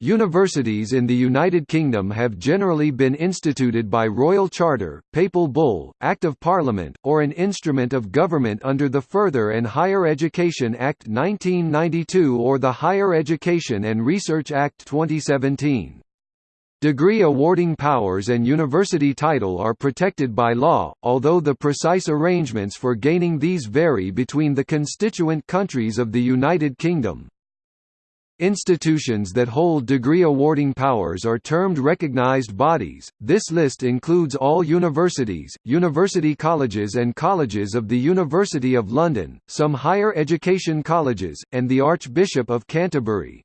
Universities in the United Kingdom have generally been instituted by royal charter, papal bull, Act of Parliament, or an instrument of government under the Further and Higher Education Act 1992 or the Higher Education and Research Act 2017. Degree awarding powers and university title are protected by law, although the precise arrangements for gaining these vary between the constituent countries of the United Kingdom. Institutions that hold degree awarding powers are termed recognized bodies. This list includes all universities, university colleges and colleges of the University of London, some higher education colleges, and the Archbishop of Canterbury.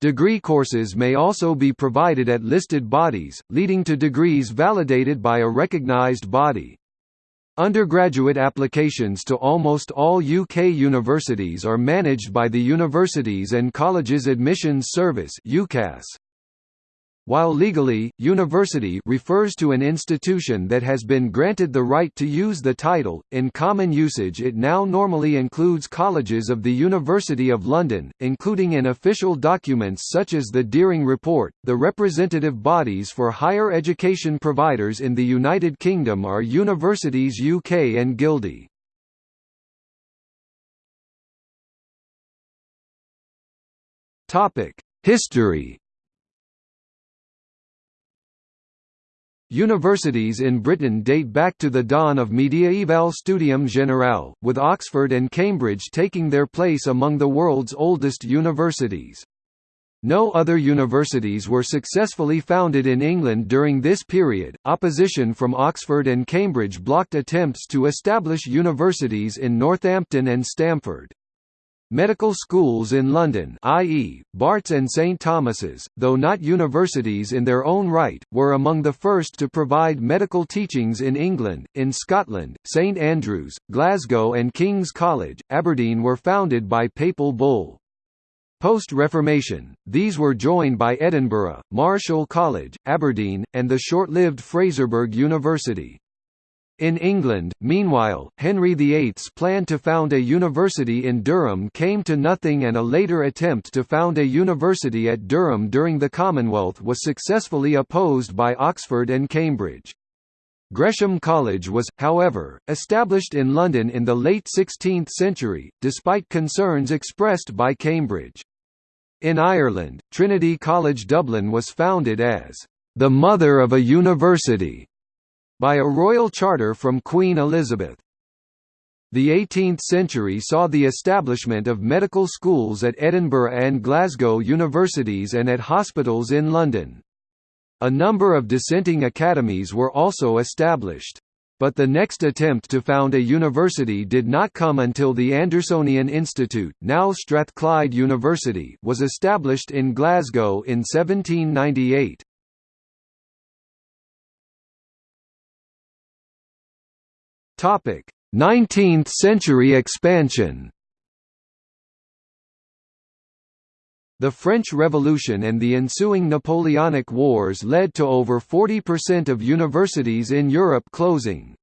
Degree courses may also be provided at listed bodies, leading to degrees validated by a recognized body. Undergraduate applications to almost all UK universities are managed by the Universities and Colleges Admissions Service UCAS. While legally, university refers to an institution that has been granted the right to use the title, in common usage it now normally includes colleges of the University of London, including in official documents such as the Dearing Report. The representative bodies for higher education providers in the United Kingdom are Universities UK and GuildHE. History Universities in Britain date back to the dawn of Mediaeval Studium Generale, with Oxford and Cambridge taking their place among the world's oldest universities. No other universities were successfully founded in England during this period. Opposition from Oxford and Cambridge blocked attempts to establish universities in Northampton and Stamford. Medical schools in London i.e., Barts and St Thomas's, though not universities in their own right, were among the first to provide medical teachings in England. In Scotland, St Andrews, Glasgow and King's College, Aberdeen were founded by papal bull. Post-Reformation, these were joined by Edinburgh, Marischal College, Aberdeen, and the short-lived Fraserburgh University. In England, meanwhile, Henry VIII's plan to found a university in Durham came to nothing and a later attempt to found a university at Durham during the Commonwealth was successfully opposed by Oxford and Cambridge. Gresham College was, however, established in London in the late 16th century, despite concerns expressed by Cambridge. In Ireland, Trinity College Dublin was founded as the mother of a university by a royal charter from Queen Elizabeth. The 18th century saw the establishment of medical schools at Edinburgh and Glasgow universities and at hospitals in London. A number of dissenting academies were also established. But the next attempt to found a university did not come until the Andersonian Institute now Strathclyde University was established in Glasgow in 1798. 19th-century expansion The French Revolution and the ensuing Napoleonic Wars led to over 40% of universities in Europe closing.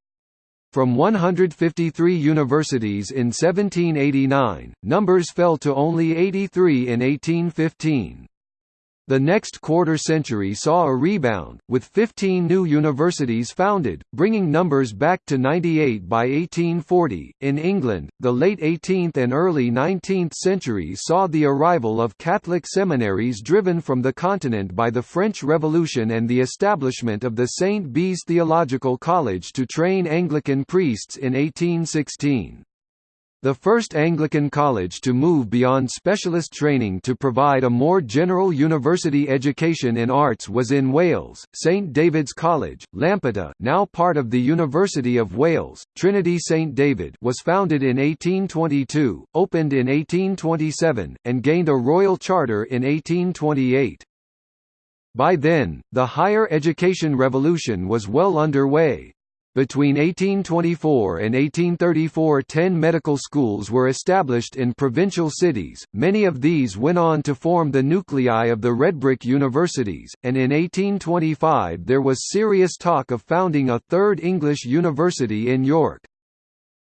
From 153 universities in 1789, numbers fell to only 83 in 1815. The next quarter-century saw a rebound, with 15 new universities founded, bringing numbers back to 98 by 1840. In England, the late 18th and early 19th centuries saw the arrival of Catholic seminaries driven from the continent by the French Revolution and the establishment of the St. Bees Theological College to train Anglican priests in 1816. The first Anglican college to move beyond specialist training to provide a more general university education in arts was in Wales, St David's College, Lampeter now part of the University of Wales, Trinity St David was founded in 1822, opened in 1827, and gained a royal charter in 1828. By then, the higher education revolution was well underway. Between 1824 and 1834 ten medical schools were established in provincial cities, many of these went on to form the nuclei of the Redbrick universities, and in 1825 there was serious talk of founding a third English university in York.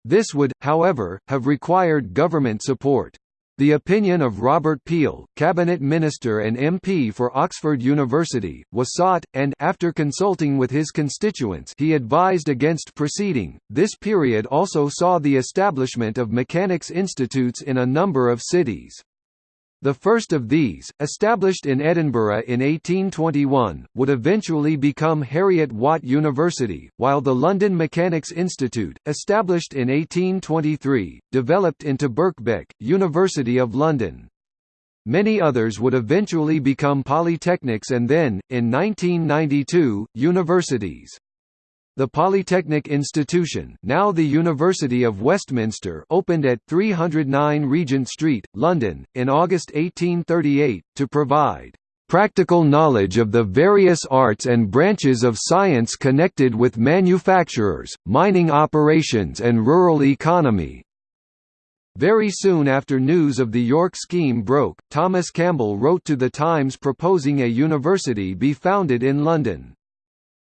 This would, however, have required government support. The opinion of Robert Peel, cabinet minister and MP for Oxford University, was sought, and after consulting with his constituents he advised against proceeding. This period also saw the establishment of mechanics institutes in a number of cities. The first of these, established in Edinburgh in 1821, would eventually become Heriot-Watt University, while the London Mechanics Institute, established in 1823, developed into Birkbeck, University of London. Many others would eventually become polytechnics and then, in 1992, universities. The Polytechnic Institution now the University of Westminster opened at 309 Regent Street, London, in August 1838, to provide "...practical knowledge of the various arts and branches of science connected with manufacturers, mining operations and rural economy." Very soon after news of the York scheme broke, Thomas Campbell wrote to The Times proposing a university be founded in London.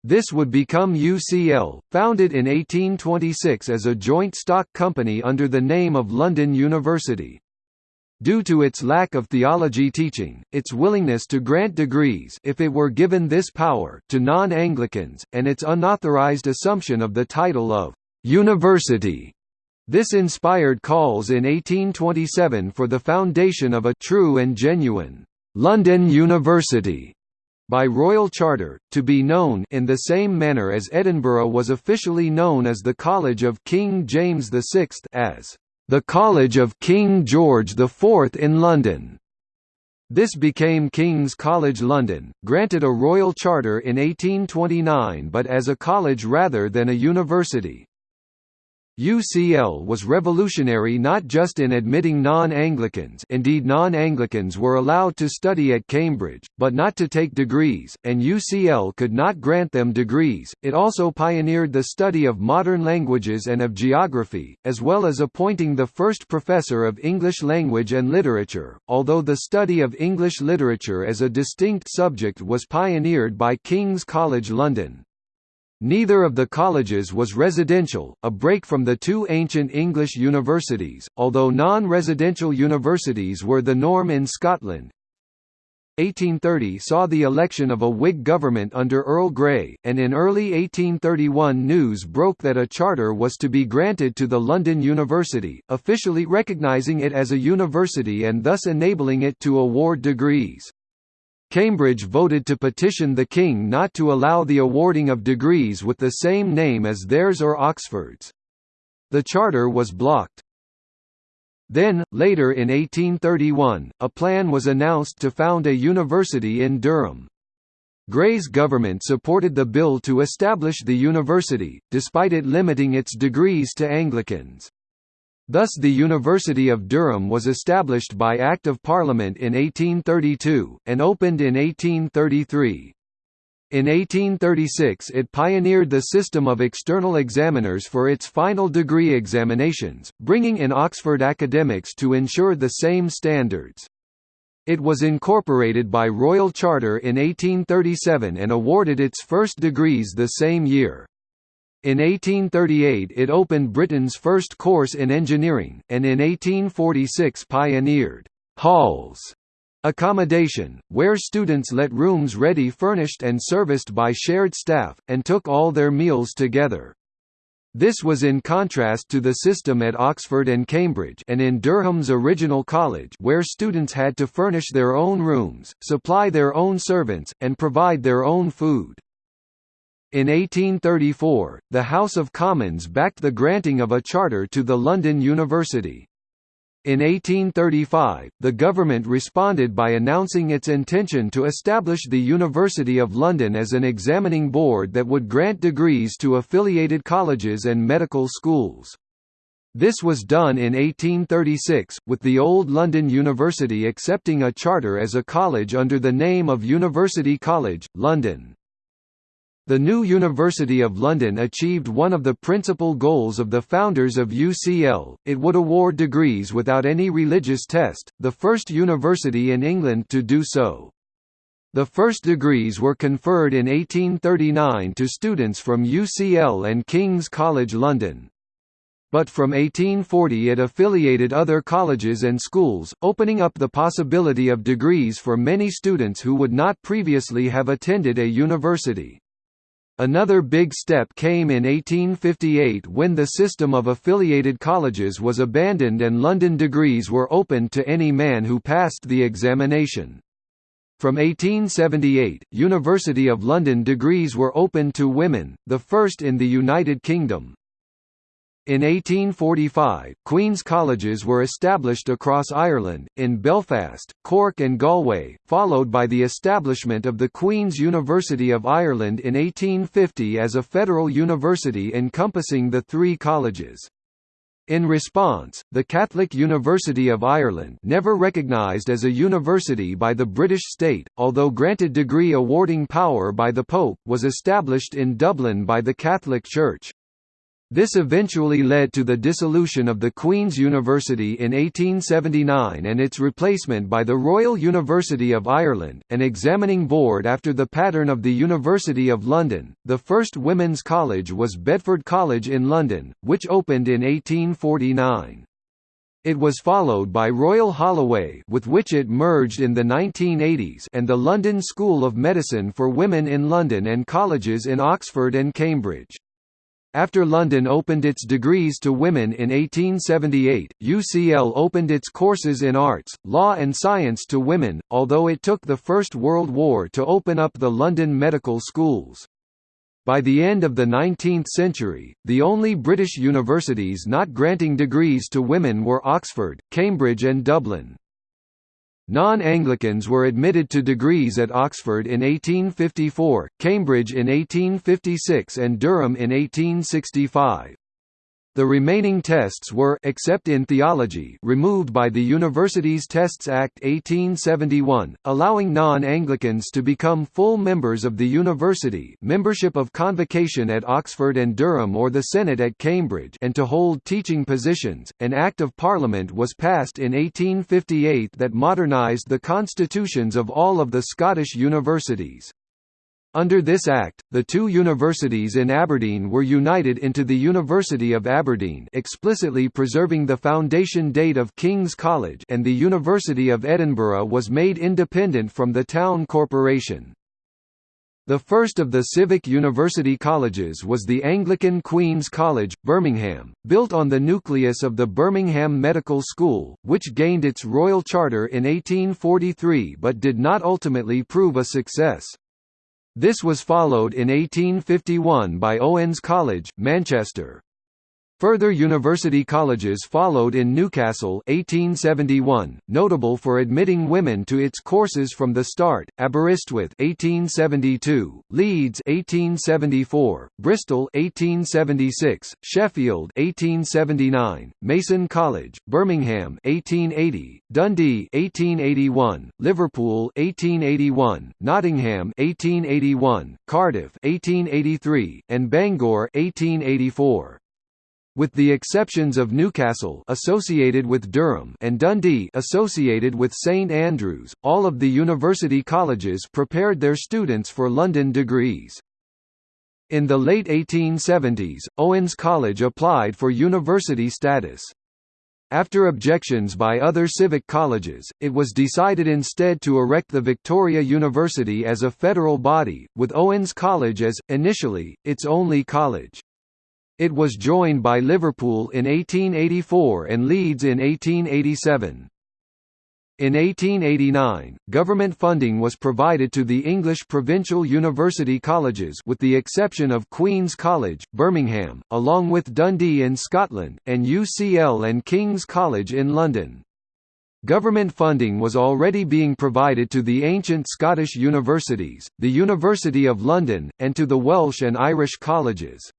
This would become UCL, founded in 1826 as a joint stock company under the name of London University. Due to its lack of theology teaching, its willingness to grant degrees if it were given this power to non-Anglicans, and its unauthorized assumption of the title of «university», this inspired calls in 1827 for the foundation of a «true and genuine» London University by royal charter, to be known in the same manner as Edinburgh was officially known as the College of King James VI as the College of King George IV in London. This became King's College London, granted a royal charter in 1829 but as a college rather than a university. UCL was revolutionary not just in admitting non-Anglicans indeed non-Anglicans were allowed to study at Cambridge, but not to take degrees, and UCL could not grant them degrees, it also pioneered the study of modern languages and of geography, as well as appointing the first professor of English language and literature, although the study of English literature as a distinct subject was pioneered by King's College London. Neither of the colleges was residential, a break from the two ancient English universities, although non-residential universities were the norm in Scotland. 1830 saw the election of a Whig government under Earl Grey, and in early 1831 news broke that a charter was to be granted to the London University, officially recognising it as a university and thus enabling it to award degrees. Cambridge voted to petition the King not to allow the awarding of degrees with the same name as theirs or Oxford's. The charter was blocked. Then, later in 1831, a plan was announced to found a university in Durham. Grey's government supported the bill to establish the university, despite it limiting its degrees to Anglicans. Thus the University of Durham was established by Act of Parliament in 1832, and opened in 1833. In 1836 it pioneered the system of external examiners for its final degree examinations, bringing in Oxford academics to ensure the same standards. It was incorporated by Royal Charter in 1837 and awarded its first degrees the same year. In 1838 it opened Britain's first course in engineering, and in 1846 pioneered «halls» accommodation, where students let rooms ready furnished and serviced by shared staff, and took all their meals together. This was in contrast to the system at Oxford and Cambridge and in Durham's original college where students had to furnish their own rooms, supply their own servants, and provide their own food. In 1834, the House of Commons backed the granting of a charter to the London University. In 1835, the government responded by announcing its intention to establish the University of London as an examining board that would grant degrees to affiliated colleges and medical schools. This was done in 1836, with the old London University accepting a charter as a college under the name of University College, London. The new University of London achieved one of the principal goals of the founders of UCL, it would award degrees without any religious test, the first university in England to do so. The first degrees were conferred in 1839 to students from UCL and King's College London. but from 1840 it affiliated other colleges and schools, opening up the possibility of degrees for many students who would not previously have attended a university. Another big step came in 1858 when the system of affiliated colleges was abandoned and London degrees were opened to any man who passed the examination. From 1878, University of London degrees were open to women, the first in the United Kingdom. In 1845, Queen's colleges were established across Ireland, in Belfast, Cork and Galway, followed by the establishment of the Queen's University of Ireland in 1850 as a federal university encompassing the three colleges. In response, the Catholic University of Ireland never recognised as a university by the British state, although granted degree awarding power by the Pope was established in Dublin by the Catholic Church. This eventually led to the dissolution of the Queen's University in 1879 and its replacement by the Royal University of Ireland, an examining board after the pattern of the University of London. The first women's college was Bedford College in London, which opened in 1849. It was followed by Royal Holloway with which it merged in the 1980s and the London School of Medicine for Women in London and colleges in Oxford and Cambridge. After London opened its degrees to women in 1878, UCL opened its courses in arts, law and science to women, although it took the First World War to open up the London medical schools. By the end of the 19th century, the only British universities not granting degrees to women were Oxford, Cambridge and Dublin. Non-Anglicans were admitted to degrees at Oxford in 1854, Cambridge in 1856 and Durham in 1865. The remaining tests were except in theology removed by the Universities Tests Act 1871, allowing non-Anglicans to become full members of the university membership of convocation at Oxford and Durham or the Senate at Cambridge and to hold teaching positions. An Act of Parliament was passed in 1858 that modernised the constitutions of all of the Scottish universities. Under this Act, the two universities in Aberdeen were united into the University of Aberdeen explicitly preserving the foundation date of King's College and the University of Edinburgh was made independent from the town corporation. The first of the civic university colleges was the Anglican Queen's College, Birmingham, built on the nucleus of the Birmingham Medical School, which gained its royal charter in 1843 but did not ultimately prove a success. This was followed in 1851 by Owens College, Manchester. Further university colleges followed in Newcastle 1871, notable for admitting women to its courses from the start, Aberystwyth 1872, Leeds 1874, Bristol 1876, Sheffield 1879, Mason College, Birmingham 1880, Dundee 1881, Liverpool 1881, Nottingham 1881, Cardiff 1883, and Bangor 1884 with the exceptions of Newcastle associated with Durham and Dundee associated with St Andrews, all of the university colleges prepared their students for London degrees. In the late 1870s, Owens College applied for university status. After objections by other civic colleges, it was decided instead to erect the Victoria University as a federal body, with Owens College as, initially, its only college. It was joined by Liverpool in 1884 and Leeds in 1887. In 1889, government funding was provided to the English provincial university colleges with the exception of Queen's College, Birmingham, along with Dundee in Scotland, and UCL and King's College in London. Government funding was already being provided to the ancient Scottish universities, the University of London, and to the Welsh and Irish colleges.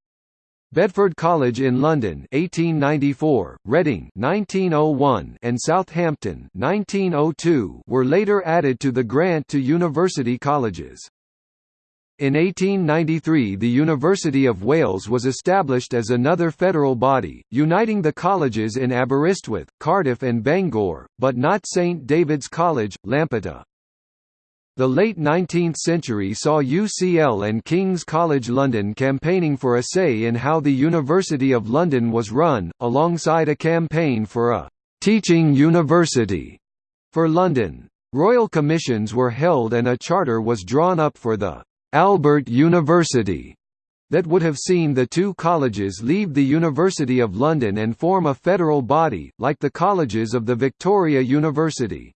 Bedford College in London 1894, Reading 1901, and Southampton 1902 were later added to the grant to university colleges. In 1893 the University of Wales was established as another federal body, uniting the colleges in Aberystwyth, Cardiff and Bangor, but not St David's College, Lampeter. The late 19th century saw UCL and King's College London campaigning for a say in how the University of London was run, alongside a campaign for a «teaching university» for London. Royal commissions were held and a charter was drawn up for the «Albert University» that would have seen the two colleges leave the University of London and form a federal body, like the colleges of the Victoria University.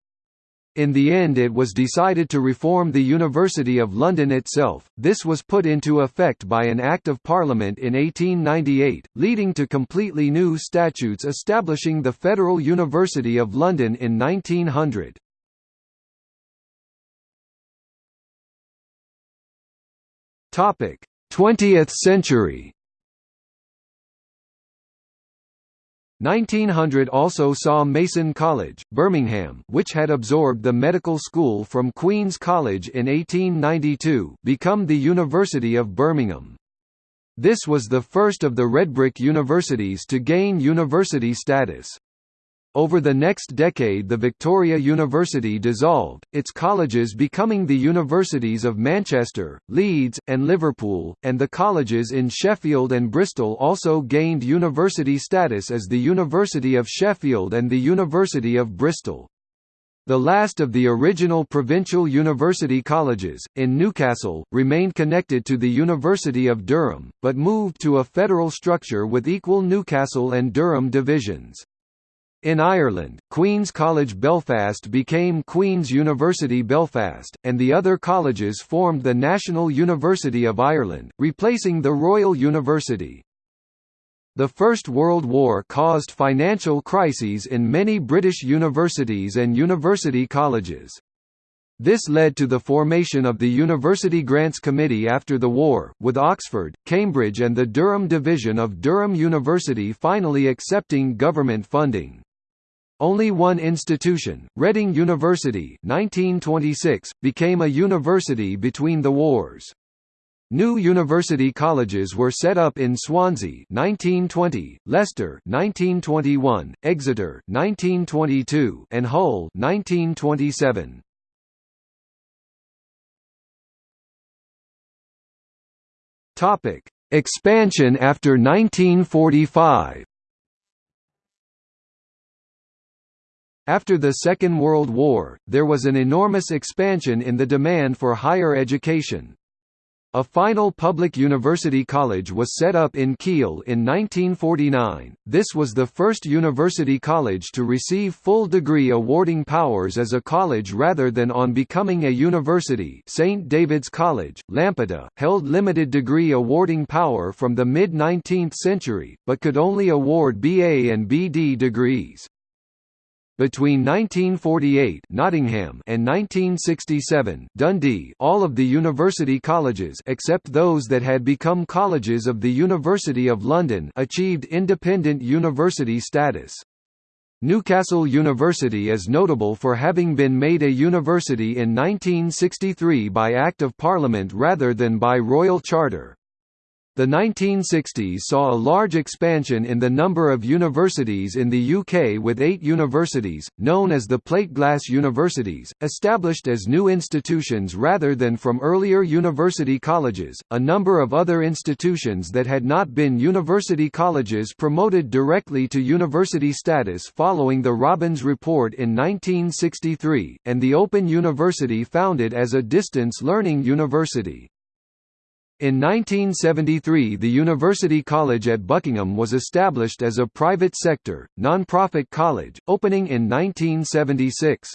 In the end it was decided to reform the University of London itself, this was put into effect by an Act of Parliament in 1898, leading to completely new statutes establishing the Federal University of London in 1900. Topic: 20th century 1900 also saw Mason College, Birmingham which had absorbed the medical school from Queen's College in 1892 become the University of Birmingham. This was the first of the redbrick universities to gain university status. Over the next decade the Victoria University dissolved, its colleges becoming the universities of Manchester, Leeds, and Liverpool, and the colleges in Sheffield and Bristol also gained university status as the University of Sheffield and the University of Bristol. The last of the original provincial university colleges, in Newcastle, remained connected to the University of Durham, but moved to a federal structure with equal Newcastle and Durham divisions. In Ireland, Queen's College Belfast became Queen's University Belfast, and the other colleges formed the National University of Ireland, replacing the Royal University. The First World War caused financial crises in many British universities and university colleges. This led to the formation of the University Grants Committee after the war, with Oxford, Cambridge and the Durham Division of Durham University finally accepting government funding. Only one institution, Reading University 1926, became a university between the wars. New university colleges were set up in Swansea 1920, Leicester 1921, Exeter 1922, and Hull 1927. Topic: Expansion after 1945. After the Second World War, there was an enormous expansion in the demand for higher education. A final public university college was set up in Keele in 1949. This was the first university college to receive full degree awarding powers as a college rather than on becoming a university. St David's College, Lampeter, held limited degree awarding power from the mid-19th century, but could only award BA and BD degrees. Between 1948 Nottingham and 1967 Dundee all of the university colleges except those that had become colleges of the University of London achieved independent university status. Newcastle University is notable for having been made a university in 1963 by Act of Parliament rather than by Royal Charter. The 1960s saw a large expansion in the number of universities in the UK with eight universities, known as the plate glass universities, established as new institutions rather than from earlier university colleges. A number of other institutions that had not been university colleges promoted directly to university status following the Robbins Report in 1963, and the Open University founded as a distance learning university. In 1973 the University College at Buckingham was established as a private sector, non-profit college, opening in 1976.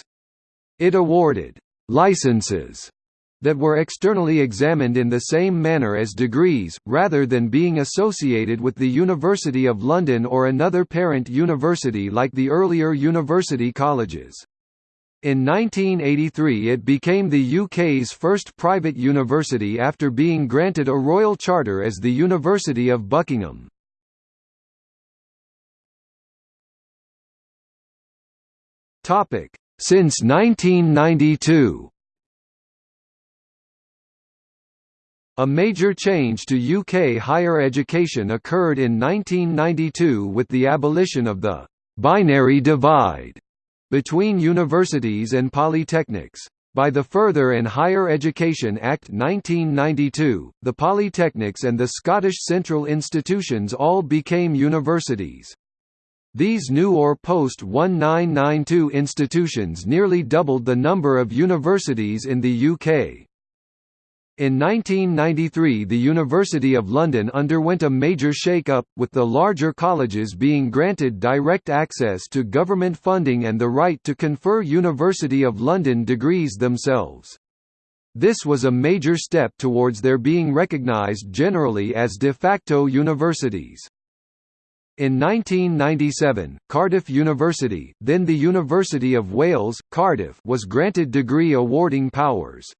It awarded «licenses» that were externally examined in the same manner as degrees, rather than being associated with the University of London or another parent university like the earlier university colleges. In 1983 it became the UK's first private university after being granted a royal charter as the University of Buckingham. Since 1992 A major change to UK higher education occurred in 1992 with the abolition of the «binary divide» between universities and polytechnics. By the Further and Higher Education Act 1992, the polytechnics and the Scottish Central Institutions all became universities. These new or post-1992 institutions nearly doubled the number of universities in the UK. In 1993 the University of London underwent a major shake-up, with the larger colleges being granted direct access to government funding and the right to confer University of London degrees themselves. This was a major step towards their being recognised generally as de facto universities. In 1997, Cardiff University, then the University of Wales, Cardiff was granted degree awarding powers.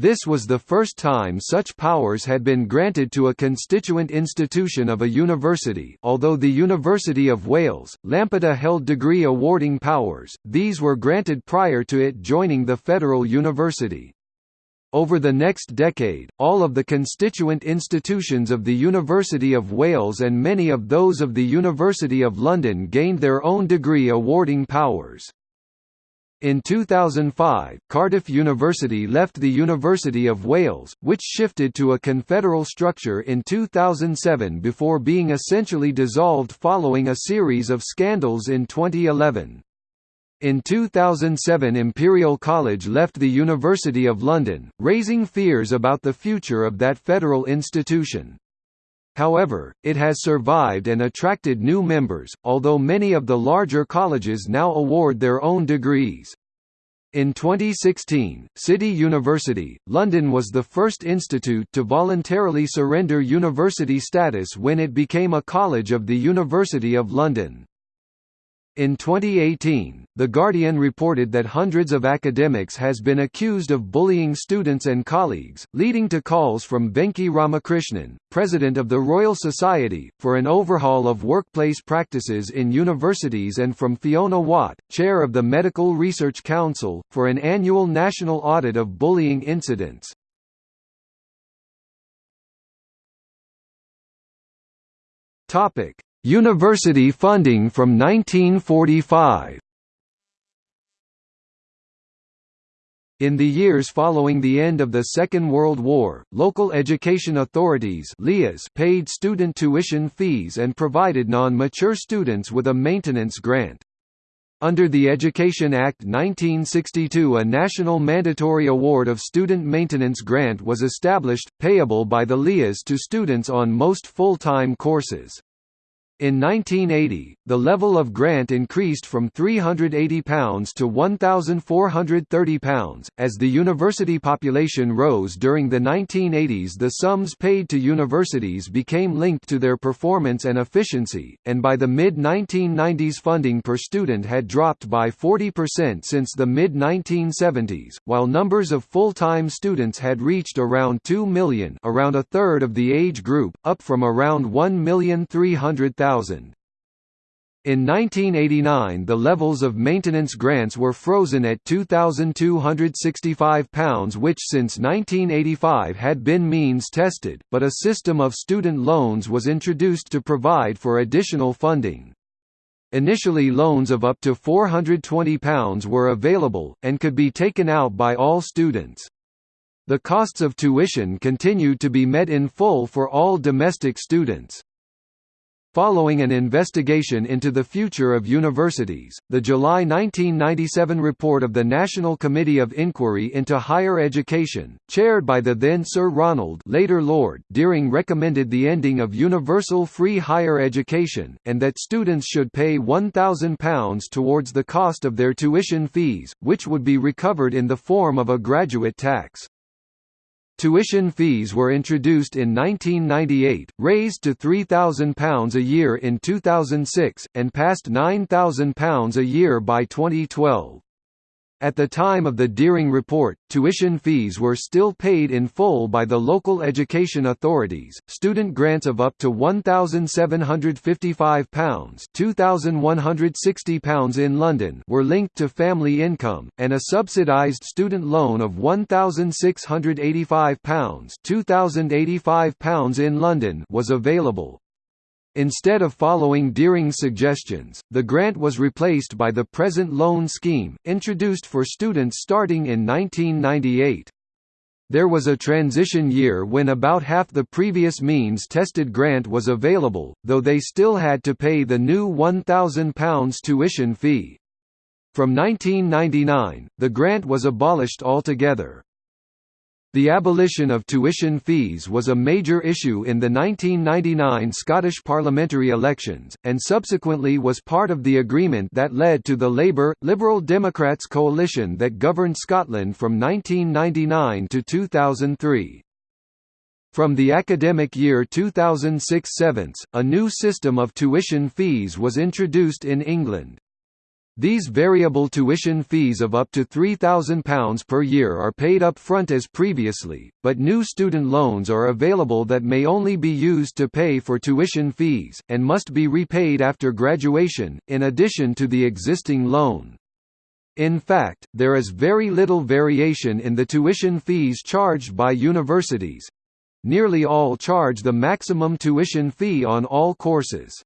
This was the first time such powers had been granted to a constituent institution of a university although the University of Wales, Lampeter held degree awarding powers, these were granted prior to it joining the federal university. Over the next decade, all of the constituent institutions of the University of Wales and many of those of the University of London gained their own degree awarding powers. In 2005, Cardiff University left the University of Wales, which shifted to a confederal structure in 2007 before being essentially dissolved following a series of scandals in 2011. In 2007 Imperial College left the University of London, raising fears about the future of that federal institution. However, it has survived and attracted new members, although many of the larger colleges now award their own degrees. In 2016, City University, London was the first institute to voluntarily surrender university status when it became a college of the University of London. In 2018, The Guardian reported that hundreds of academics has been accused of bullying students and colleagues, leading to calls from Venki Ramakrishnan, president of the Royal Society, for an overhaul of workplace practices in universities and from Fiona Watt, chair of the Medical Research Council, for an annual national audit of bullying incidents. Topic: University funding from 1945 In the years following the end of the Second World War, local education authorities paid student tuition fees and provided non-mature students with a maintenance grant. Under the Education Act 1962 a national mandatory award of student maintenance grant was established, payable by the LEAs to students on most full-time courses. In 1980, the level of grant increased from £380 to £1,430. As the university population rose during the 1980s, the sums paid to universities became linked to their performance and efficiency, and by the mid 1990s, funding per student had dropped by 40% since the mid 1970s, while numbers of full time students had reached around 2 million, around a third of the age group, up from around 1,300,000. In 1989 the levels of maintenance grants were frozen at £2,265 which since 1985 had been means tested, but a system of student loans was introduced to provide for additional funding. Initially loans of up to £420 were available, and could be taken out by all students. The costs of tuition continued to be met in full for all domestic students. Following an investigation into the future of universities, the July 1997 report of the National Committee of Inquiry into Higher Education, chaired by the then Sir Ronald later Lord Dearing recommended the ending of universal free higher education, and that students should pay £1,000 towards the cost of their tuition fees, which would be recovered in the form of a graduate tax. Tuition fees were introduced in 1998, raised to £3,000 a year in 2006, and past £9,000 a year by 2012. At the time of the Dearing report, tuition fees were still paid in full by the local education authorities. Student grants of up to £1,755 £2,160 in London were linked to family income, and a subsidised student loan of £1,685 £2,085 in London was available. Instead of following Dearing's suggestions, the grant was replaced by the present loan scheme, introduced for students starting in 1998. There was a transition year when about half the previous means-tested grant was available, though they still had to pay the new £1,000 tuition fee. From 1999, the grant was abolished altogether. The abolition of tuition fees was a major issue in the 1999 Scottish parliamentary elections, and subsequently was part of the agreement that led to the Labour – Liberal Democrats coalition that governed Scotland from 1999 to 2003. From the academic year 2006–7, a new system of tuition fees was introduced in England. These variable tuition fees of up to £3,000 per year are paid up front as previously, but new student loans are available that may only be used to pay for tuition fees, and must be repaid after graduation, in addition to the existing loan. In fact, there is very little variation in the tuition fees charged by universities. Nearly all charge the maximum tuition fee on all courses.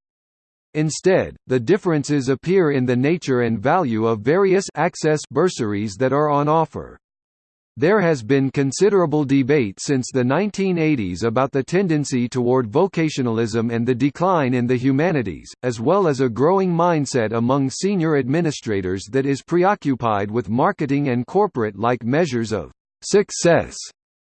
Instead, the differences appear in the nature and value of various access bursaries that are on offer. There has been considerable debate since the 1980s about the tendency toward vocationalism and the decline in the humanities, as well as a growing mindset among senior administrators that is preoccupied with marketing and corporate-like measures of success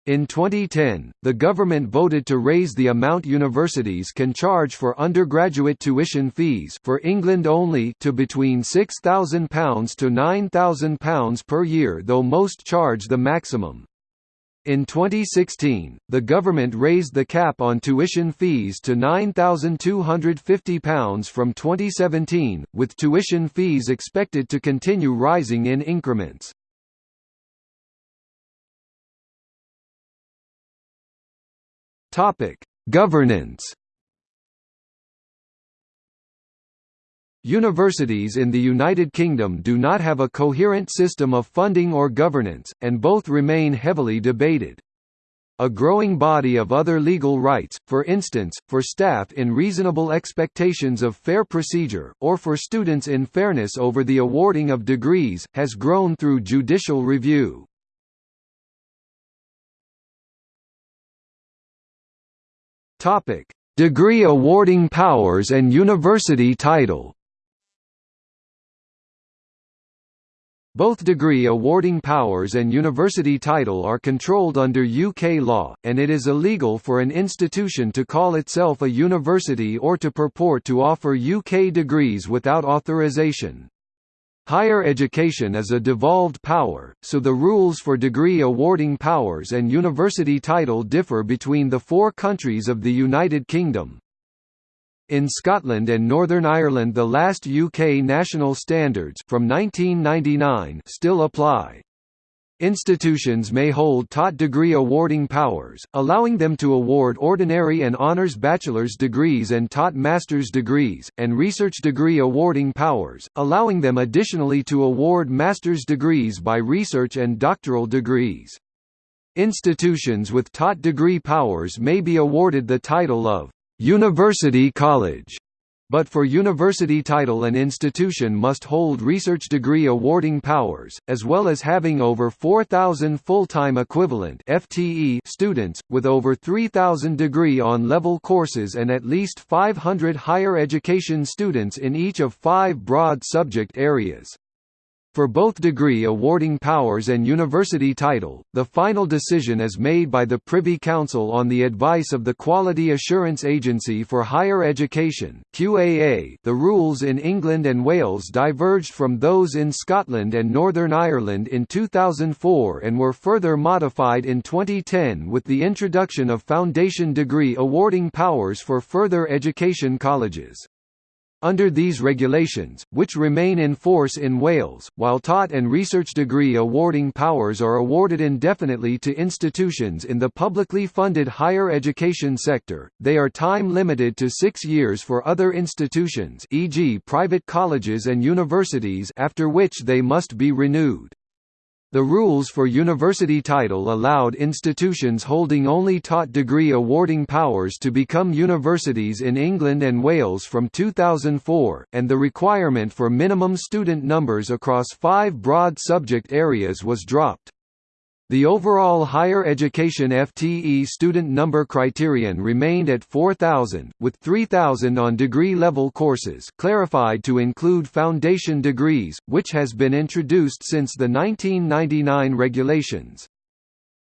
in 2010, the government voted to raise the amount universities can charge for undergraduate tuition fees for England only to between £6,000 to £9,000 per year though most charge the maximum. In 2016, the government raised the cap on tuition fees to £9,250 from 2017, with tuition fees expected to continue rising in increments. Topic: Governance. Universities in the United Kingdom do not have a coherent system of funding or governance, and both remain heavily debated. A growing body of other legal rights, for instance, for staff in reasonable expectations of fair procedure, or for students in fairness over the awarding of degrees, has grown through judicial review. Topic: Degree awarding powers and university title. Both degree awarding powers and university title are controlled under UK law, and it is illegal for an institution to call itself a university or to purport to offer UK degrees without authorization. Higher education is a devolved power, so the rules for degree awarding powers and university title differ between the four countries of the United Kingdom. In Scotland and Northern Ireland the last UK national standards from 1999 still apply. Institutions may hold taught degree awarding powers, allowing them to award ordinary and honours bachelor's degrees and taught master's degrees, and research degree awarding powers, allowing them additionally to award master's degrees by research and doctoral degrees. Institutions with taught degree powers may be awarded the title of «University College» But for university title an institution must hold research degree awarding powers, as well as having over 4,000 full-time equivalent FTE students, with over 3,000 degree on-level courses and at least 500 higher education students in each of five broad subject areas. For both degree awarding powers and university title, the final decision is made by the Privy Council on the advice of the Quality Assurance Agency for Higher Education QAA. The rules in England and Wales diverged from those in Scotland and Northern Ireland in 2004 and were further modified in 2010 with the introduction of foundation degree awarding powers for further education colleges. Under these regulations, which remain in force in Wales, while taught and research degree awarding powers are awarded indefinitely to institutions in the publicly funded higher education sector, they are time-limited to six years for other institutions e.g. private colleges and universities after which they must be renewed. The rules for university title allowed institutions holding only taught degree awarding powers to become universities in England and Wales from 2004, and the requirement for minimum student numbers across five broad subject areas was dropped. The overall higher education FTE student number criterion remained at 4,000, with 3,000 on degree-level courses clarified to include foundation degrees, which has been introduced since the 1999 regulations.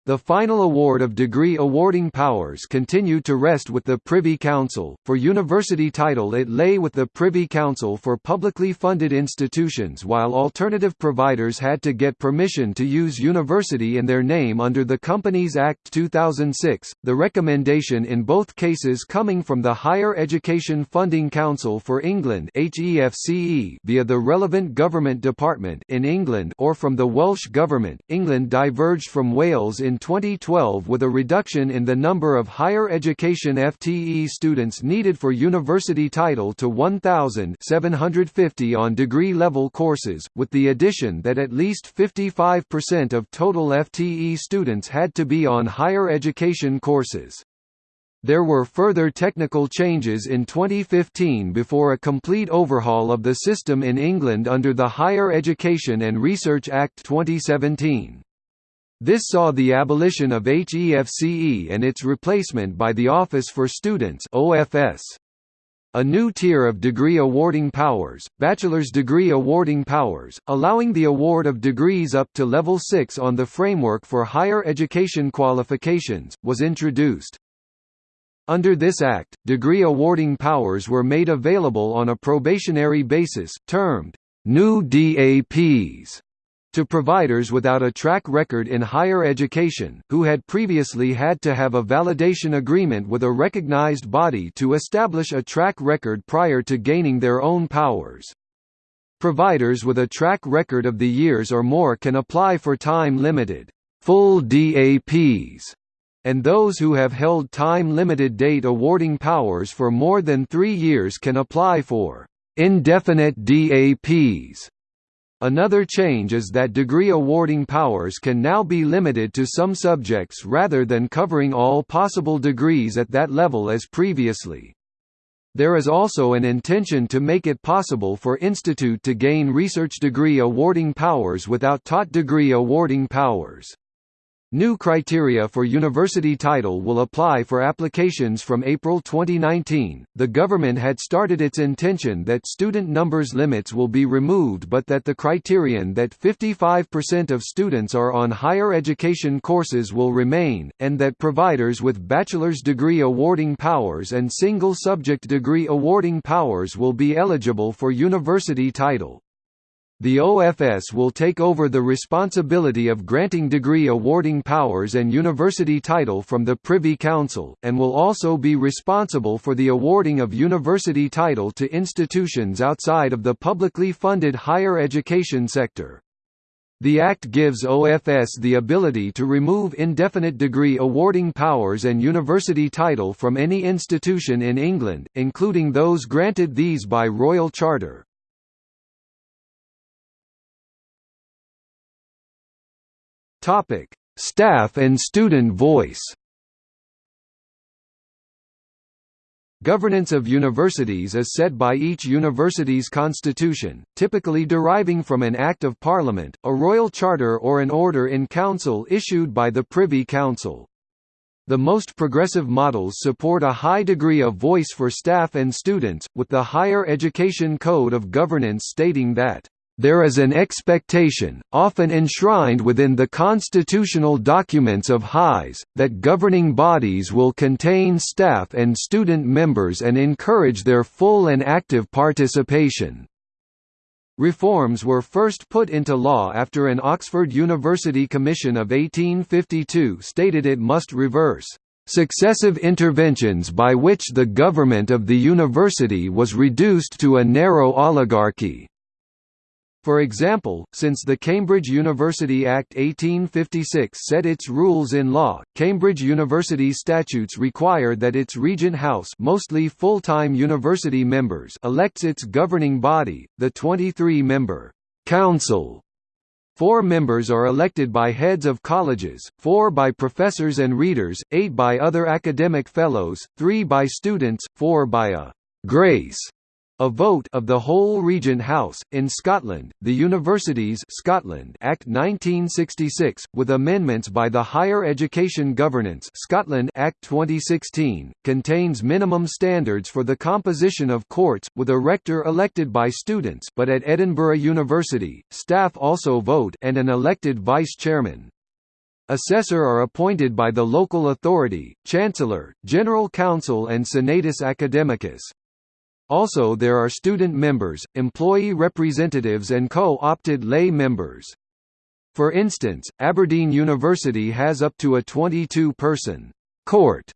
The final award of degree awarding powers continued to rest with the Privy Council. For university title, it lay with the Privy Council for publicly funded institutions, while alternative providers had to get permission to use university in their name under the Companies Act 2006. The recommendation in both cases coming from the Higher Education Funding Council for England (HEFCE) via the relevant government department in England or from the Welsh Government. England diverged from Wales in 2012 with a reduction in the number of higher education FTE students needed for university title to 1,750 on degree-level courses, with the addition that at least 55% of total FTE students had to be on higher education courses. There were further technical changes in 2015 before a complete overhaul of the system in England under the Higher Education and Research Act 2017. This saw the abolition of HEFCE and its replacement by the Office for Students OFS. A new tier of degree awarding powers, bachelor's degree awarding powers, allowing the award of degrees up to level 6 on the framework for higher education qualifications, was introduced. Under this act, degree awarding powers were made available on a probationary basis, termed new DAPs to providers without a track record in higher education, who had previously had to have a validation agreement with a recognized body to establish a track record prior to gaining their own powers. Providers with a track record of the years or more can apply for time-limited, full DAPs, and those who have held time-limited date awarding powers for more than three years can apply for indefinite DAPs. Another change is that degree awarding powers can now be limited to some subjects rather than covering all possible degrees at that level as previously. There is also an intention to make it possible for institute to gain research degree awarding powers without taught degree awarding powers. New criteria for university title will apply for applications from April 2019. The government had started its intention that student numbers limits will be removed but that the criterion that 55% of students are on higher education courses will remain, and that providers with bachelor's degree awarding powers and single subject degree awarding powers will be eligible for university title. The OFS will take over the responsibility of granting degree awarding powers and university title from the Privy Council, and will also be responsible for the awarding of university title to institutions outside of the publicly funded higher education sector. The Act gives OFS the ability to remove indefinite degree awarding powers and university title from any institution in England, including those granted these by Royal Charter. Topic: Staff and student voice. Governance of universities is set by each university's constitution, typically deriving from an Act of Parliament, a royal charter or an order in council issued by the Privy Council. The most progressive models support a high degree of voice for staff and students, with the Higher Education Code of Governance stating that there is an expectation, often enshrined within the constitutional documents of HIGHS, that governing bodies will contain staff and student members and encourage their full and active participation. Reforms were first put into law after an Oxford University Commission of 1852 stated it must reverse successive interventions by which the government of the university was reduced to a narrow oligarchy. For example, since the Cambridge University Act 1856 set its rules in law, Cambridge University statutes require that its Regent House mostly full-time university members elects its governing body, the 23-member «Council» Four members are elected by heads of colleges, four by professors and readers, eight by other academic fellows, three by students, four by a «grace» A vote of the whole Regent House in Scotland, the Universities Scotland Act 1966, with amendments by the Higher Education Governance Scotland Act 2016, contains minimum standards for the composition of courts, with a rector elected by students, but at Edinburgh University, staff also vote and an elected vice chairman. Assessor are appointed by the local authority, Chancellor, General Council and Senatus Academicus. Also there are student members, employee representatives and co-opted lay members. For instance, Aberdeen University has up to a 22-person court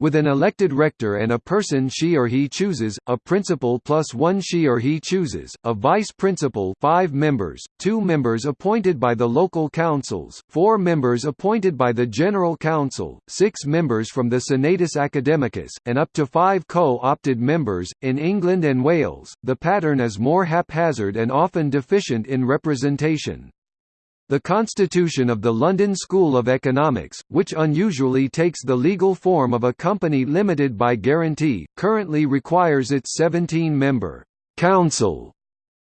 with an elected rector and a person she or he chooses, a principal plus one she or he chooses, a vice principal five members, two members appointed by the local councils, four members appointed by the General Council, six members from the Senatus Academicus, and up to five co-opted members. In England and Wales, the pattern is more haphazard and often deficient in representation. The constitution of the London School of Economics, which unusually takes the legal form of a company limited by guarantee, currently requires its 17-member «council»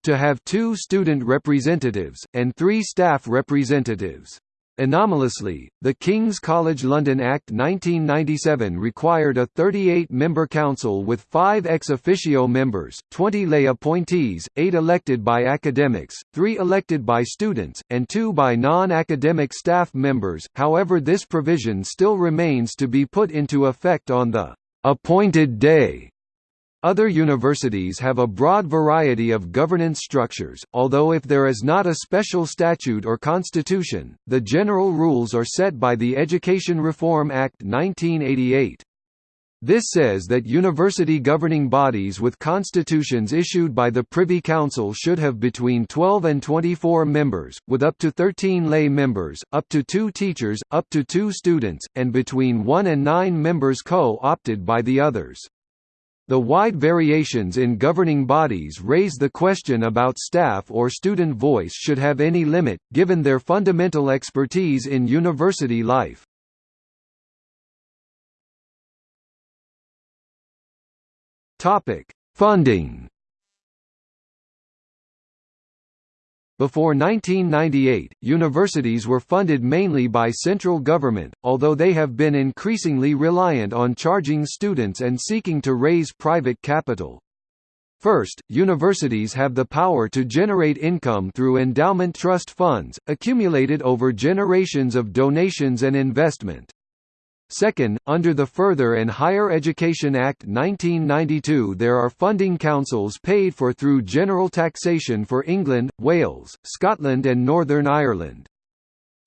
to have two student representatives, and three staff representatives. Anomalously, the King's College London Act 1997 required a 38-member council with five ex officio members, 20 lay appointees, eight elected by academics, three elected by students, and two by non-academic staff members, however this provision still remains to be put into effect on the «appointed day» Other universities have a broad variety of governance structures, although if there is not a special statute or constitution, the general rules are set by the Education Reform Act 1988. This says that university governing bodies with constitutions issued by the Privy Council should have between 12 and 24 members, with up to 13 lay members, up to two teachers, up to two students, and between 1 and 9 members co-opted by the others. The wide variations in governing bodies raise the question about staff or student voice should have any limit, given their fundamental expertise in university life. Funding Before 1998, universities were funded mainly by central government, although they have been increasingly reliant on charging students and seeking to raise private capital. First, universities have the power to generate income through endowment trust funds, accumulated over generations of donations and investment. Second, under the Further and Higher Education Act 1992 there are funding councils paid for through general taxation for England, Wales, Scotland and Northern Ireland.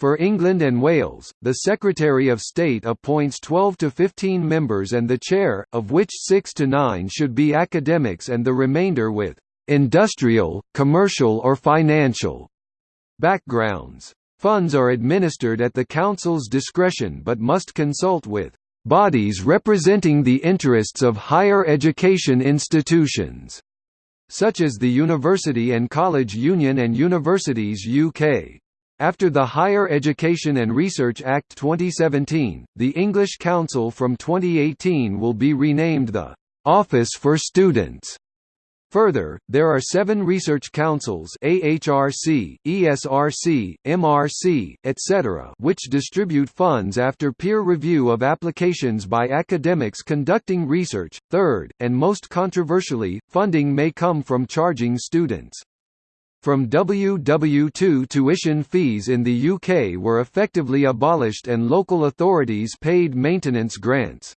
For England and Wales, the Secretary of State appoints 12 to 15 members and the chair, of which 6 to 9 should be academics and the remainder with «industrial, commercial or financial» backgrounds. Funds are administered at the Council's discretion but must consult with bodies representing the interests of higher education institutions, such as the University and College Union and Universities UK. After the Higher Education and Research Act 2017, the English Council from 2018 will be renamed the Office for Students Further, there are seven research councils AHRC, ESRC, MRC, etc. which distribute funds after peer review of applications by academics conducting research. Third, and most controversially, funding may come from charging students. From WW2 tuition fees in the UK were effectively abolished and local authorities paid maintenance grants.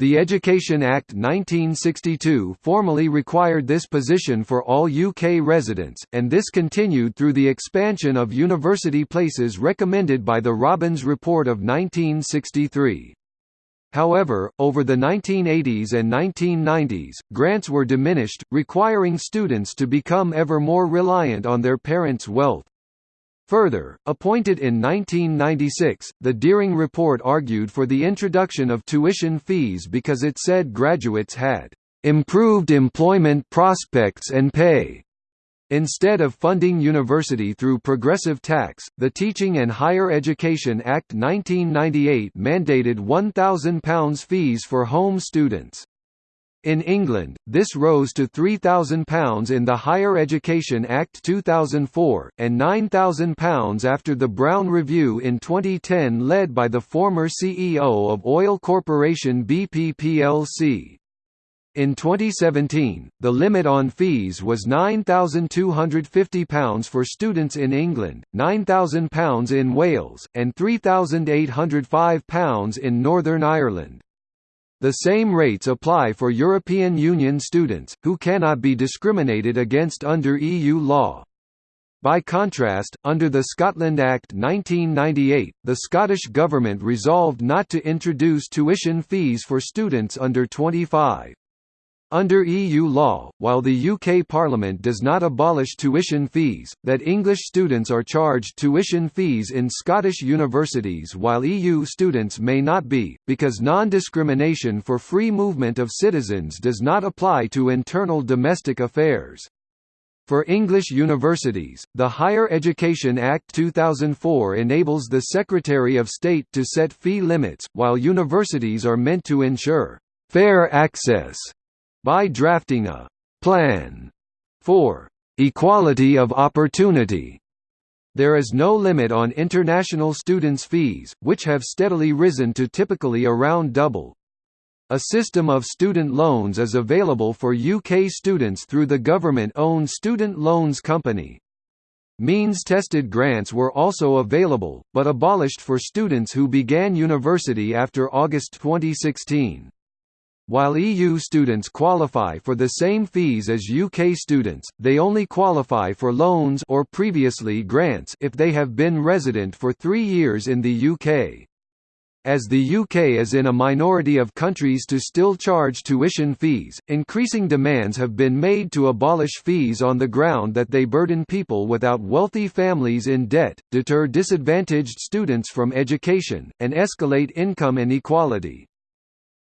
The Education Act 1962 formally required this position for all UK residents, and this continued through the expansion of university places recommended by the Robbins Report of 1963. However, over the 1980s and 1990s, grants were diminished, requiring students to become ever more reliant on their parents' wealth. Further, appointed in 1996, the Dearing Report argued for the introduction of tuition fees because it said graduates had improved employment prospects and pay. Instead of funding university through progressive tax, the Teaching and Higher Education Act 1998 mandated £1,000 fees for home students. In England, this rose to £3,000 in the Higher Education Act 2004, and £9,000 after the Browne Review in 2010 led by the former CEO of oil corporation BP plc. In 2017, the limit on fees was £9,250 for students in England, £9,000 in Wales, and £3,805 in Northern Ireland. The same rates apply for European Union students, who cannot be discriminated against under EU law. By contrast, under the Scotland Act 1998, the Scottish Government resolved not to introduce tuition fees for students under 25. Under EU law, while the UK Parliament does not abolish tuition fees, that English students are charged tuition fees in Scottish universities while EU students may not be, because non-discrimination for free movement of citizens does not apply to internal domestic affairs. For English universities, the Higher Education Act 2004 enables the Secretary of State to set fee limits, while universities are meant to ensure fair access by drafting a «plan» for «equality of opportunity». There is no limit on international students' fees, which have steadily risen to typically around double. A system of student loans is available for UK students through the government-owned Student Loans Company. Means-tested grants were also available, but abolished for students who began university after August 2016. While EU students qualify for the same fees as UK students, they only qualify for loans or previously grants if they have been resident for three years in the UK. As the UK is in a minority of countries to still charge tuition fees, increasing demands have been made to abolish fees on the ground that they burden people without wealthy families in debt, deter disadvantaged students from education, and escalate income inequality.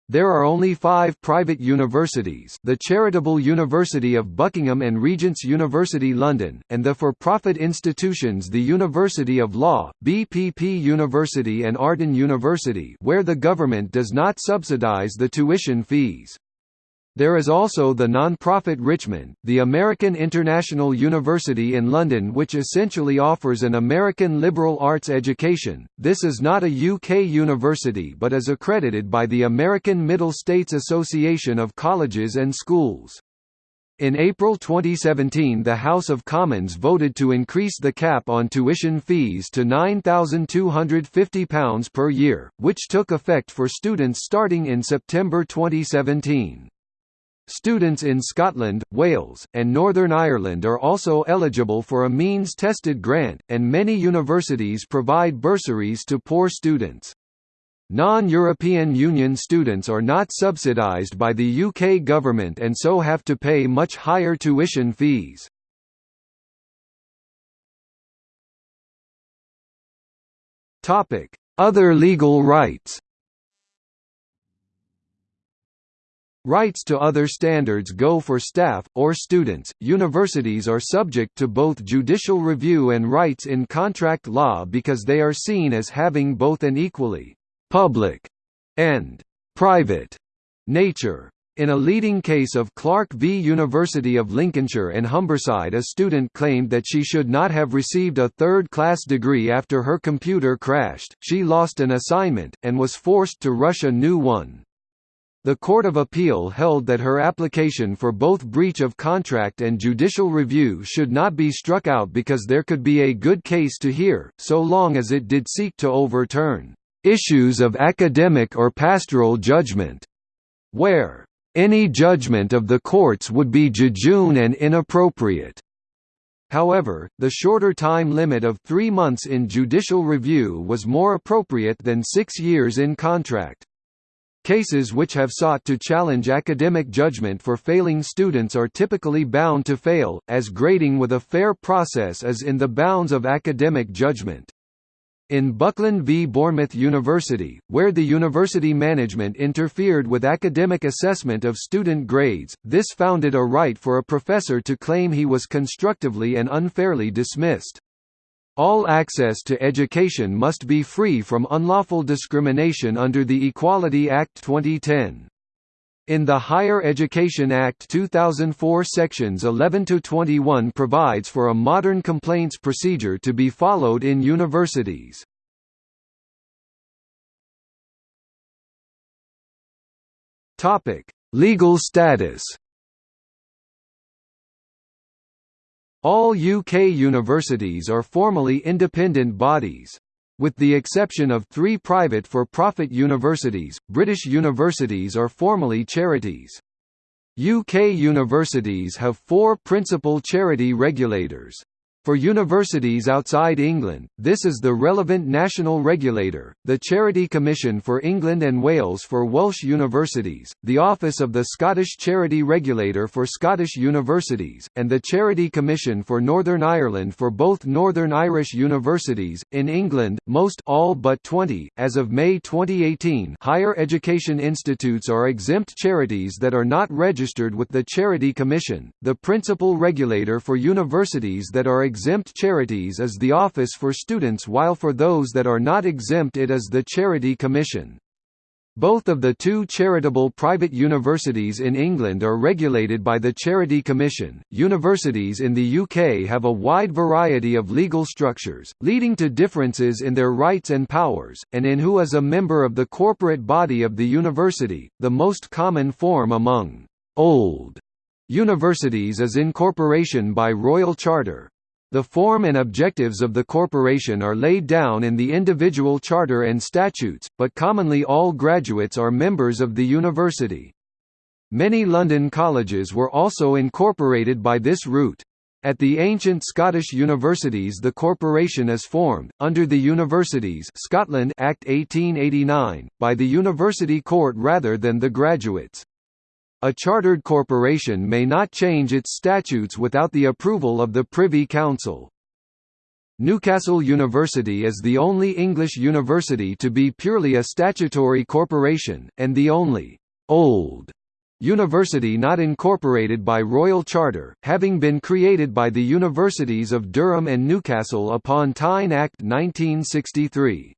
There are only five private universities the Charitable University of Buckingham and Regent's University London, and the for-profit institutions the University of Law, BPP University and Arden University where the government does not subsidise the tuition fees. There is also the non-profit Richmond, the American International University in London which essentially offers an American liberal arts education. This is not a UK university but is accredited by the American Middle States Association of Colleges and Schools. In April 2017 the House of Commons voted to increase the cap on tuition fees to £9,250 per year, which took effect for students starting in September 2017. Students in Scotland, Wales, and Northern Ireland are also eligible for a means-tested grant, and many universities provide bursaries to poor students. Non-European Union students are not subsidised by the UK government and so have to pay much higher tuition fees. Other legal rights Rights to other standards go for staff, or students. Universities are subject to both judicial review and rights in contract law because they are seen as having both an equally public and private nature. In a leading case of Clark v University of Lincolnshire and Humberside a student claimed that she should not have received a third-class degree after her computer crashed, she lost an assignment, and was forced to rush a new one. The Court of Appeal held that her application for both breach of contract and judicial review should not be struck out because there could be a good case to hear, so long as it did seek to overturn issues of academic or pastoral judgment, where any judgment of the courts would be jejune and inappropriate. However, the shorter time limit of three months in judicial review was more appropriate than six years in contract. Cases which have sought to challenge academic judgment for failing students are typically bound to fail, as grading with a fair process is in the bounds of academic judgment. In Buckland v Bournemouth University, where the university management interfered with academic assessment of student grades, this founded a right for a professor to claim he was constructively and unfairly dismissed. All access to education must be free from unlawful discrimination under the Equality Act 2010. In the Higher Education Act 2004 sections 11 to 21 provides for a modern complaints procedure to be followed in universities. Legal status. All UK universities are formally independent bodies. With the exception of three private for-profit universities, British universities are formally charities. UK universities have four principal charity regulators. For universities outside England, this is the relevant national regulator, the Charity Commission for England and Wales for Welsh universities, the Office of the Scottish Charity Regulator for Scottish universities, and the Charity Commission for Northern Ireland for both Northern Irish universities. In England, most all but 20, as of May 2018, higher education institutes are exempt charities that are not registered with the Charity Commission, the principal regulator for universities that are exempt charities is the Office for Students while for those that are not exempt it is the Charity Commission. Both of the two charitable private universities in England are regulated by the Charity Commission. Universities in the UK have a wide variety of legal structures, leading to differences in their rights and powers, and in who is a member of the corporate body of the university. The most common form among old universities is incorporation by royal charter, the form and objectives of the corporation are laid down in the individual charter and statutes, but commonly all graduates are members of the university. Many London colleges were also incorporated by this route. At the ancient Scottish universities the corporation is formed, under the Universities Scotland Act 1889, by the University Court rather than the graduates. A chartered corporation may not change its statutes without the approval of the Privy Council. Newcastle University is the only English university to be purely a statutory corporation, and the only «old» university not incorporated by royal charter, having been created by the Universities of Durham and Newcastle upon Tyne Act 1963.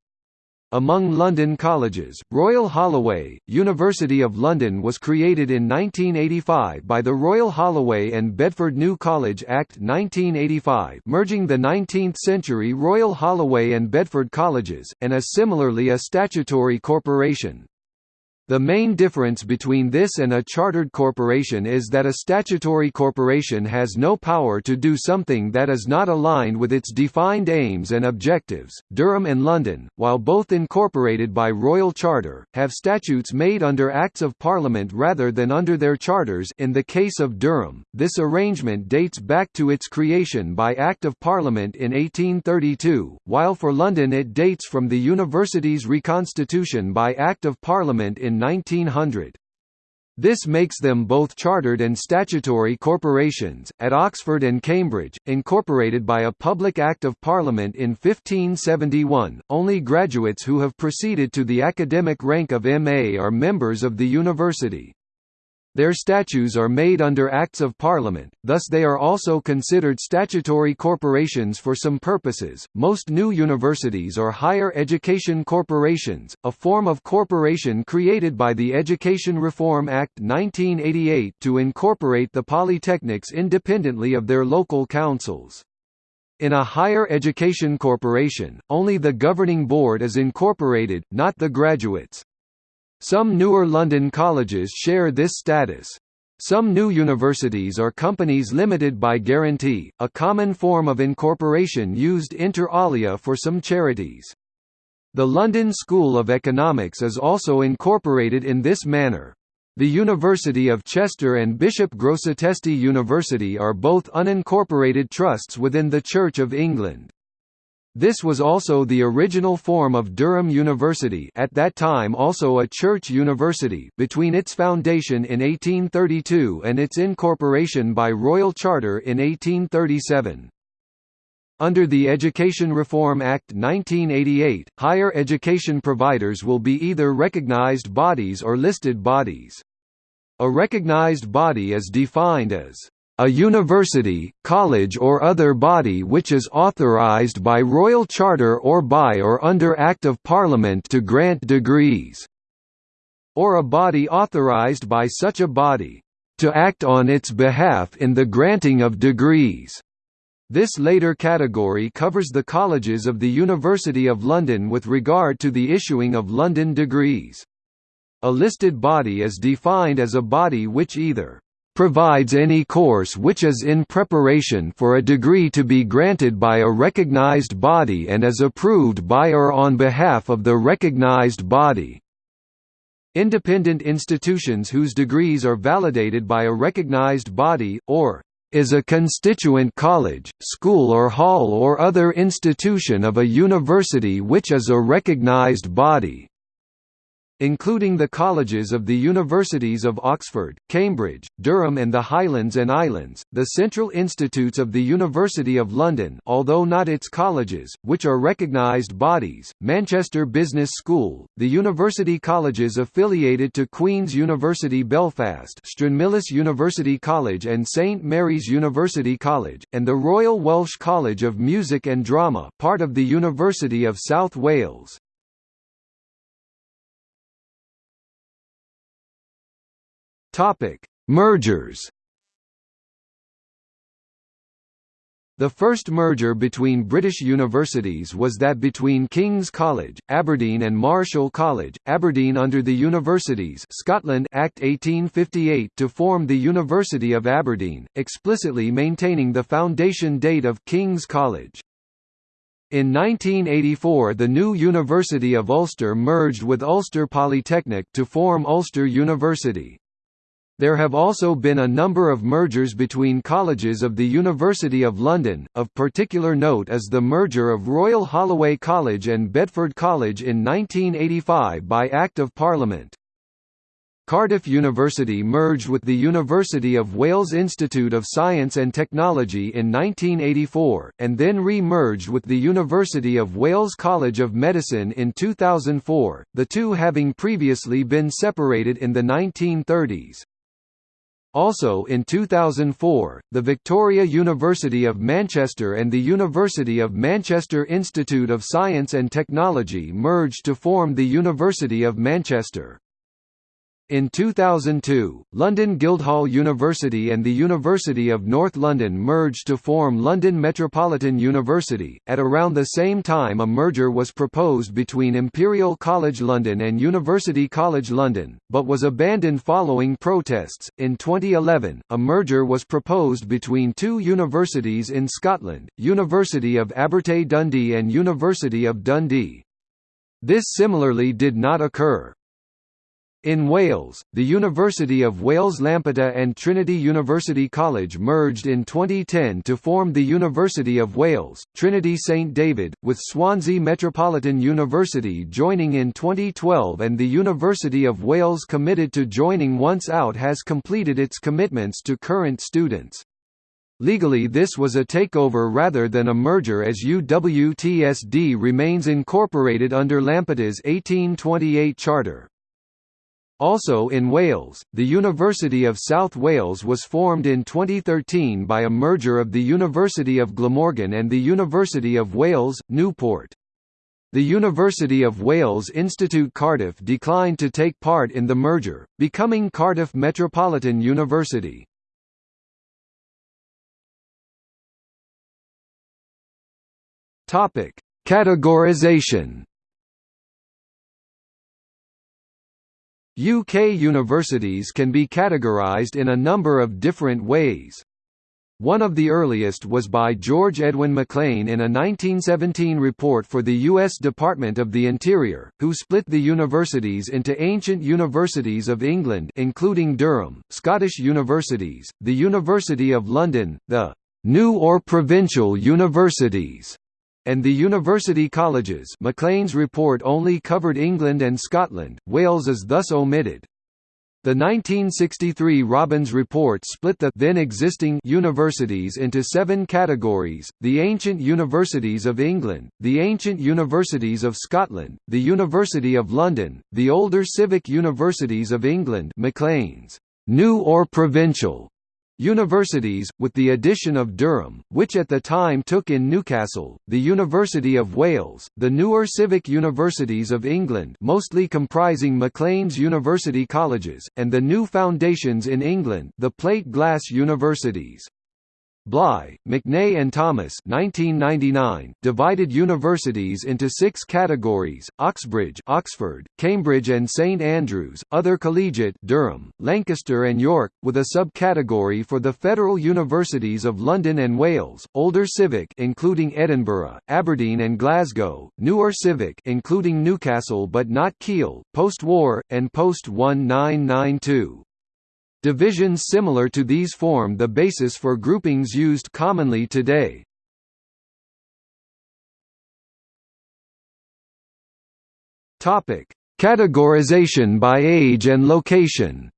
Among London colleges, Royal Holloway, University of London was created in 1985 by the Royal Holloway and Bedford New College Act 1985 merging the 19th-century Royal Holloway and Bedford colleges, and is similarly a statutory corporation. The main difference between this and a chartered corporation is that a statutory corporation has no power to do something that is not aligned with its defined aims and objectives. Durham and London, while both incorporated by royal charter, have statutes made under Acts of Parliament rather than under their charters. In the case of Durham, this arrangement dates back to its creation by Act of Parliament in 1832, while for London it dates from the university's reconstitution by Act of Parliament in 1900. This makes them both chartered and statutory corporations. At Oxford and Cambridge, incorporated by a public Act of Parliament in 1571, only graduates who have proceeded to the academic rank of MA are members of the university. Their statutes are made under Acts of Parliament, thus they are also considered statutory corporations for some purposes. Most new universities are higher education corporations, a form of corporation created by the Education Reform Act 1988 to incorporate the polytechnics independently of their local councils. In a higher education corporation, only the governing board is incorporated, not the graduates. Some newer London colleges share this status. Some new universities are companies limited by guarantee, a common form of incorporation used inter alia for some charities. The London School of Economics is also incorporated in this manner. The University of Chester and Bishop Grosseteste University are both unincorporated trusts within the Church of England. This was also the original form of Durham University at that time also a church university between its foundation in 1832 and its incorporation by royal charter in 1837. Under the Education Reform Act 1988, higher education providers will be either recognized bodies or listed bodies. A recognized body is defined as a university, college or other body which is authorized by royal charter or by or under Act of Parliament to grant degrees, or a body authorized by such a body, to act on its behalf in the granting of degrees. This later category covers the colleges of the University of London with regard to the issuing of London degrees. A listed body is defined as a body which either provides any course which is in preparation for a degree to be granted by a recognized body and is approved by or on behalf of the recognized body. Independent institutions whose degrees are validated by a recognized body, or is a constituent college, school or hall or other institution of a university which is a recognized body including the colleges of the Universities of Oxford, Cambridge, Durham and the Highlands and Islands, the Central Institutes of the University of London although not its colleges, which are recognised bodies, Manchester Business School, the university colleges affiliated to Queen's University Belfast Stranmillis University College and St Mary's University College, and the Royal Welsh College of Music and Drama part of the University of South Wales. Topic: Mergers. The first merger between British universities was that between King's College, Aberdeen and Marischal College, Aberdeen under the Universities Scotland Act 1858 to form the University of Aberdeen, explicitly maintaining the foundation date of King's College. In 1984 the new University of Ulster merged with Ulster Polytechnic to form Ulster University. There have also been a number of mergers between colleges of the University of London, of particular note is the merger of Royal Holloway College and Bedford College in 1985 by Act of Parliament. Cardiff University merged with the University of Wales Institute of Science and Technology in 1984, and then re-merged with the University of Wales College of Medicine in 2004, the two having previously been separated in the 1930s. Also in 2004, the Victoria University of Manchester and the University of Manchester Institute of Science and Technology merged to form the University of Manchester. In 2002, London Guildhall University and the University of North London merged to form London Metropolitan University. At around the same time, a merger was proposed between Imperial College London and University College London, but was abandoned following protests. In 2011, a merger was proposed between two universities in Scotland, University of Abertay Dundee and University of Dundee. This similarly did not occur. In Wales, the University of Wales Lampeter and Trinity University College merged in 2010 to form the University of Wales, Trinity St David, with Swansea Metropolitan University joining in 2012 and the University of Wales committed to joining once out has completed its commitments to current students. Legally this was a takeover rather than a merger as UWTSD remains incorporated under Lampeter's 1828 charter. Also in Wales, the University of South Wales was formed in 2013 by a merger of the University of Glamorgan and the University of Wales, Newport. The University of Wales Institute Cardiff declined to take part in the merger, becoming Cardiff Metropolitan University. Categorization UK universities can be categorised in a number of different ways. One of the earliest was by George Edwin Maclean in a 1917 report for the U.S. Department of the Interior, who split the universities into ancient universities of England including Durham, Scottish universities, the University of London, the «new or provincial universities», and the university colleges Maclean's report only covered England and Scotland, Wales is thus omitted. The 1963 Robbins Report split the then existing universities into seven categories, the Ancient Universities of England, the Ancient Universities of Scotland, the University of London, the Older Civic Universities of England Maclean's, new or provincial, Universities, with the addition of Durham, which at the time took in Newcastle, the University of Wales, the newer civic universities of England mostly comprising Maclean's University Colleges, and the new foundations in England the plate glass universities. Bligh, McNay and Thomas 1999, divided universities into six categories, Oxbridge Oxford, Cambridge and St Andrews, other collegiate Durham, Lancaster and York, with a subcategory for the federal universities of London and Wales, older civic including Edinburgh, Aberdeen and Glasgow, newer civic including Newcastle but not Keele, post-war, and post-1992. Divisions similar to these form the basis for groupings used commonly today. Topic: Categorization by age and location.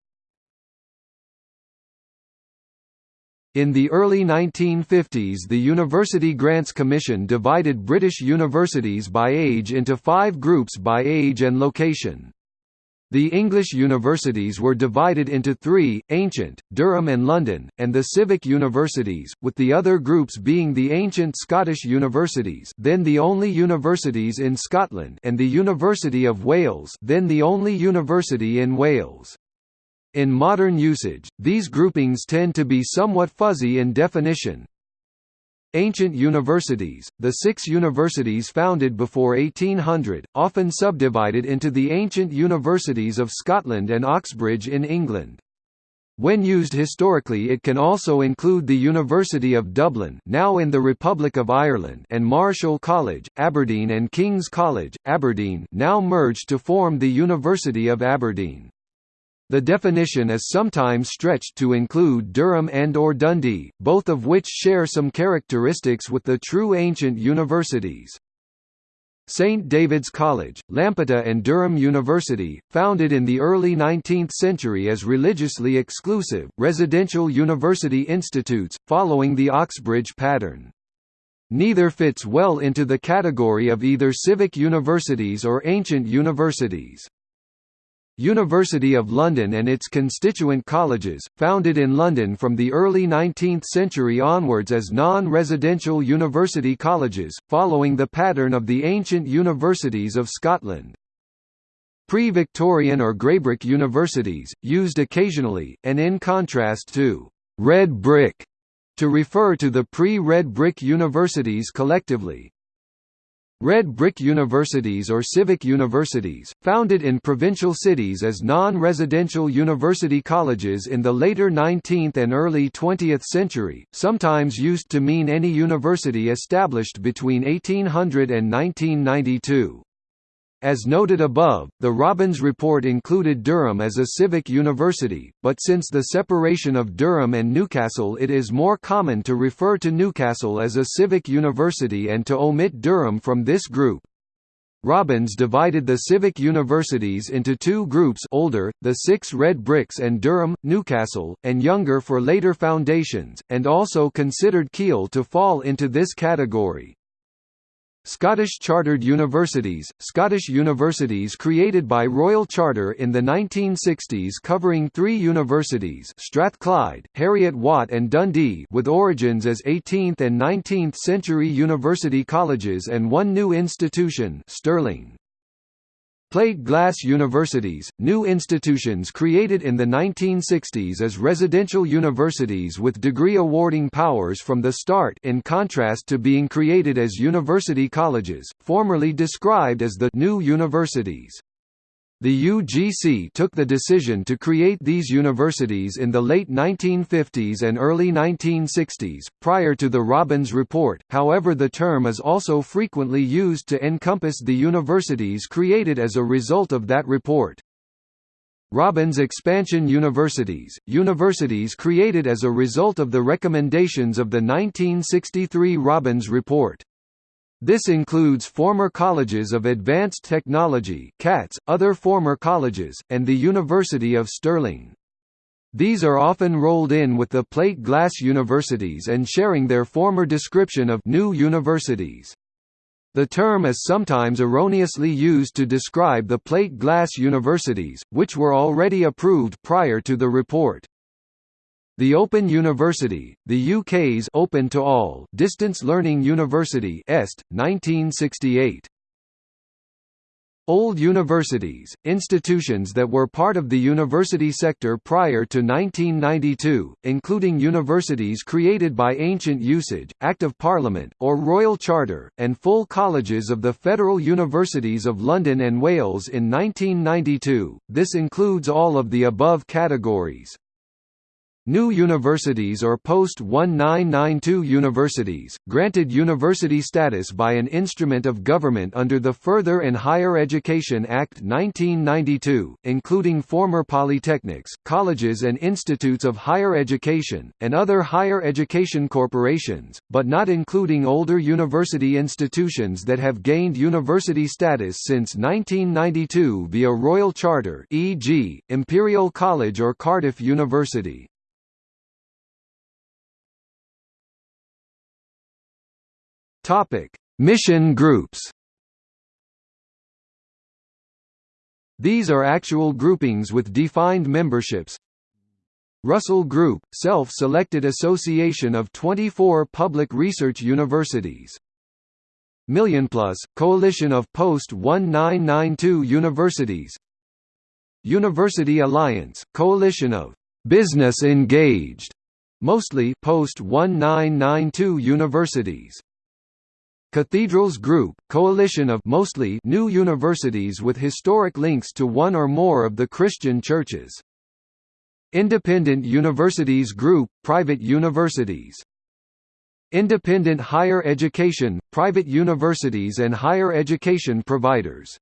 In the early 1950s the University Grants Commission divided British universities by age into five groups by age and location. The English universities were divided into three, Ancient, Durham and London, and the Civic universities, with the other groups being the Ancient Scottish universities then the only universities in Scotland and the University of Wales then the only university in Wales. In modern usage, these groupings tend to be somewhat fuzzy in definition, Ancient universities, the six universities founded before 1800, often subdivided into the ancient universities of Scotland and Oxbridge in England. When used historically it can also include the University of Dublin now in the Republic of Ireland and Marischal College, Aberdeen and King's College, Aberdeen now merged to form the University of Aberdeen. The definition is sometimes stretched to include Durham and or Dundee, both of which share some characteristics with the true ancient universities. St. David's College, Lampeter and Durham University, founded in the early 19th century as religiously exclusive, residential university institutes, following the Oxbridge pattern. Neither fits well into the category of either civic universities or ancient universities. University of London and its constituent colleges, founded in London from the early 19th century onwards as non-residential university colleges, following the pattern of the ancient universities of Scotland. Pre-Victorian or greybrick universities, used occasionally, and in contrast to «red brick» to refer to the pre-red brick universities collectively, Red Brick Universities or civic universities, founded in provincial cities as non-residential university colleges in the later 19th and early 20th century, sometimes used to mean any university established between 1800 and 1992. As noted above, the Robbins report included Durham as a civic university, but since the separation of Durham and Newcastle it is more common to refer to Newcastle as a civic university and to omit Durham from this group. Robbins divided the civic universities into two groups older, the six red bricks and Durham, Newcastle, and younger for later foundations, and also considered Keele to fall into this category. Scottish Chartered Universities – Scottish universities created by Royal Charter in the 1960s covering three universities Strathclyde, Heriot-Watt and Dundee with origins as 18th and 19th century university colleges and one new institution Stirling. Plate glass universities, new institutions created in the 1960s as residential universities with degree awarding powers from the start in contrast to being created as university colleges, formerly described as the new universities. The UGC took the decision to create these universities in the late 1950s and early 1960s, prior to the Robbins Report, however the term is also frequently used to encompass the universities created as a result of that report. Robbins Expansion Universities, universities created as a result of the recommendations of the 1963 Robbins Report. This includes former colleges of advanced technology CATS, other former colleges, and the University of Stirling. These are often rolled in with the plate glass universities and sharing their former description of new universities. The term is sometimes erroneously used to describe the plate glass universities, which were already approved prior to the report. The Open University, the UK's Open to All Distance Learning University EST, 1968. Old universities, institutions that were part of the university sector prior to 1992, including universities created by ancient usage, Act of Parliament, or Royal Charter, and full colleges of the Federal Universities of London and Wales in 1992, this includes all of the above categories. New universities or post-1992 universities, granted university status by an instrument of government under the Further and Higher Education Act 1992, including former polytechnics, colleges and institutes of higher education, and other higher education corporations, but not including older university institutions that have gained university status since 1992 via Royal Charter e.g., Imperial College or Cardiff University. Topic: Mission groups. These are actual groupings with defined memberships. Russell Group, self-selected association of 24 public research universities. MillionPlus, coalition of post-1992 universities. University Alliance, coalition of business engaged, mostly post-1992 universities. Cathedrals Group, coalition of mostly new universities with historic links to one or more of the Christian churches. Independent Universities Group, private universities. Independent higher education, private universities and higher education providers.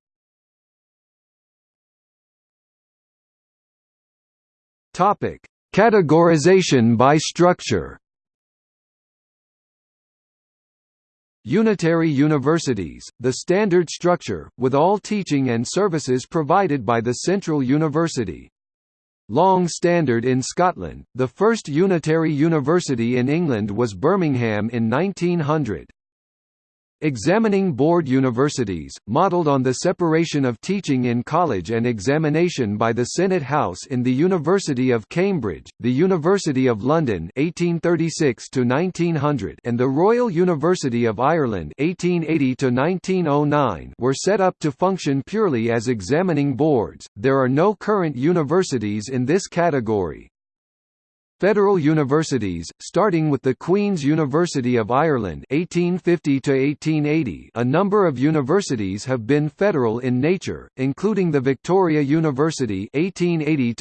Topic: Categorization by structure. Unitary universities, the standard structure, with all teaching and services provided by the Central University. Long Standard in Scotland, the first unitary university in England was Birmingham in 1900. Examining board universities, modelled on the separation of teaching in college and examination by the Senate House in the University of Cambridge, the University of London 1836 and the Royal University of Ireland 1880 were set up to function purely as examining boards. There are no current universities in this category. Federal universities, starting with the Queen's University of Ireland 1850 1880 a number of universities have been federal in nature, including the Victoria University 1880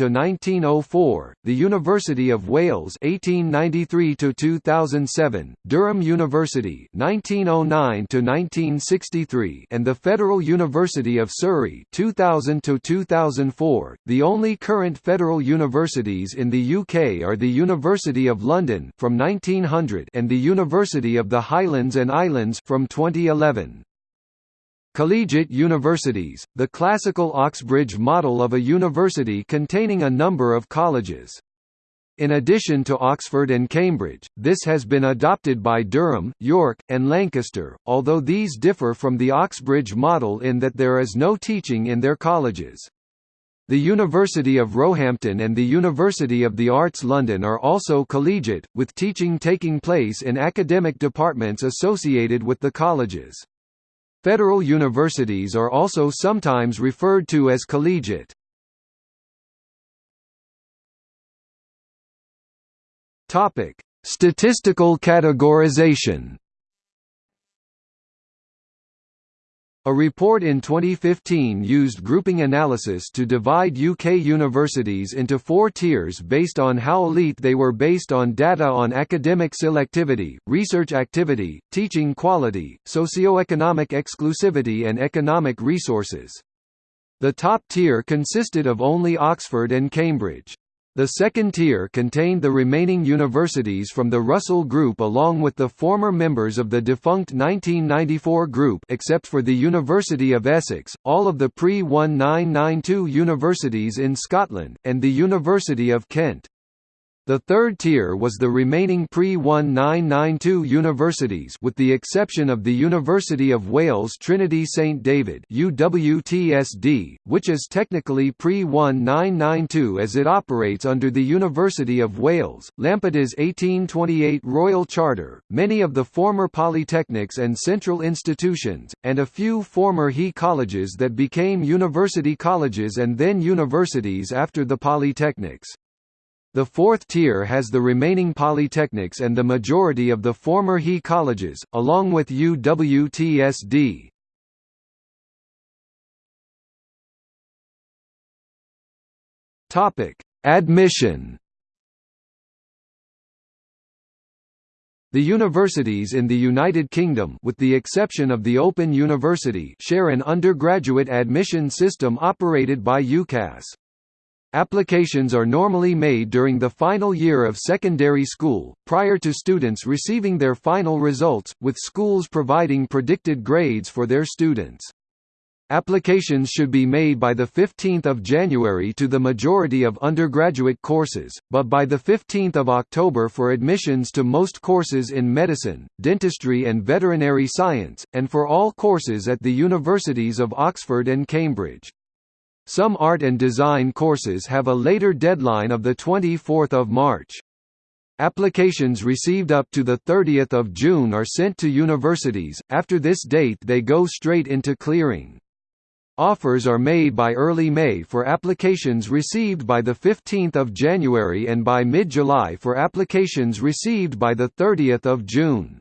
the University of Wales 1893–2007, Durham University 1909–1963 and the Federal University of Surrey 2000–2004. The only current federal universities in the UK are the the University of London from 1900 and the University of the Highlands and Islands from 2011. Collegiate universities, the classical Oxbridge model of a university containing a number of colleges. In addition to Oxford and Cambridge, this has been adopted by Durham, York, and Lancaster, although these differ from the Oxbridge model in that there is no teaching in their colleges. The University of Roehampton and the University of the Arts London are also collegiate, with teaching taking place in academic departments associated with the colleges. Federal universities are also sometimes referred to as collegiate. Statistical categorization A report in 2015 used grouping analysis to divide UK universities into four tiers based on how elite they were based on data on academic selectivity, research activity, teaching quality, socio-economic exclusivity and economic resources. The top tier consisted of only Oxford and Cambridge. The second tier contained the remaining universities from the Russell Group along with the former members of the defunct 1994 group except for the University of Essex, all of the pre-1992 universities in Scotland, and the University of Kent. The third tier was the remaining pre-1992 universities with the exception of the University of Wales Trinity St David UWTSD, which is technically pre-1992 as it operates under the University of Wales, Lampeter's 1828 Royal Charter, many of the former polytechnics and central institutions, and a few former HE colleges that became university colleges and then universities after the polytechnics. The fourth tier has the remaining polytechnics and the majority of the former HE colleges, along with UWTSD. Topic: Admission. The universities in the United Kingdom with the exception of the Open University share an undergraduate admission system operated by UCAS. Applications are normally made during the final year of secondary school, prior to students receiving their final results, with schools providing predicted grades for their students. Applications should be made by 15 January to the majority of undergraduate courses, but by 15 October for admissions to most courses in medicine, dentistry and veterinary science, and for all courses at the universities of Oxford and Cambridge. Some art and design courses have a later deadline of 24 March. Applications received up to 30 June are sent to universities, after this date they go straight into clearing. Offers are made by early May for applications received by 15 January and by mid-July for applications received by 30 June.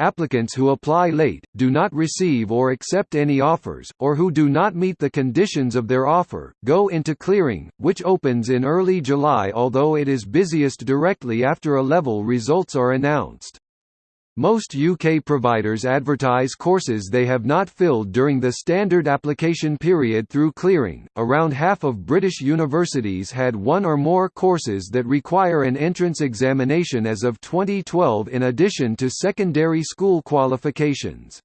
Applicants who apply late, do not receive or accept any offers, or who do not meet the conditions of their offer, go into clearing, which opens in early July although it is busiest directly after A-level results are announced. Most UK providers advertise courses they have not filled during the standard application period through clearing. Around half of British universities had one or more courses that require an entrance examination as of 2012 in addition to secondary school qualifications.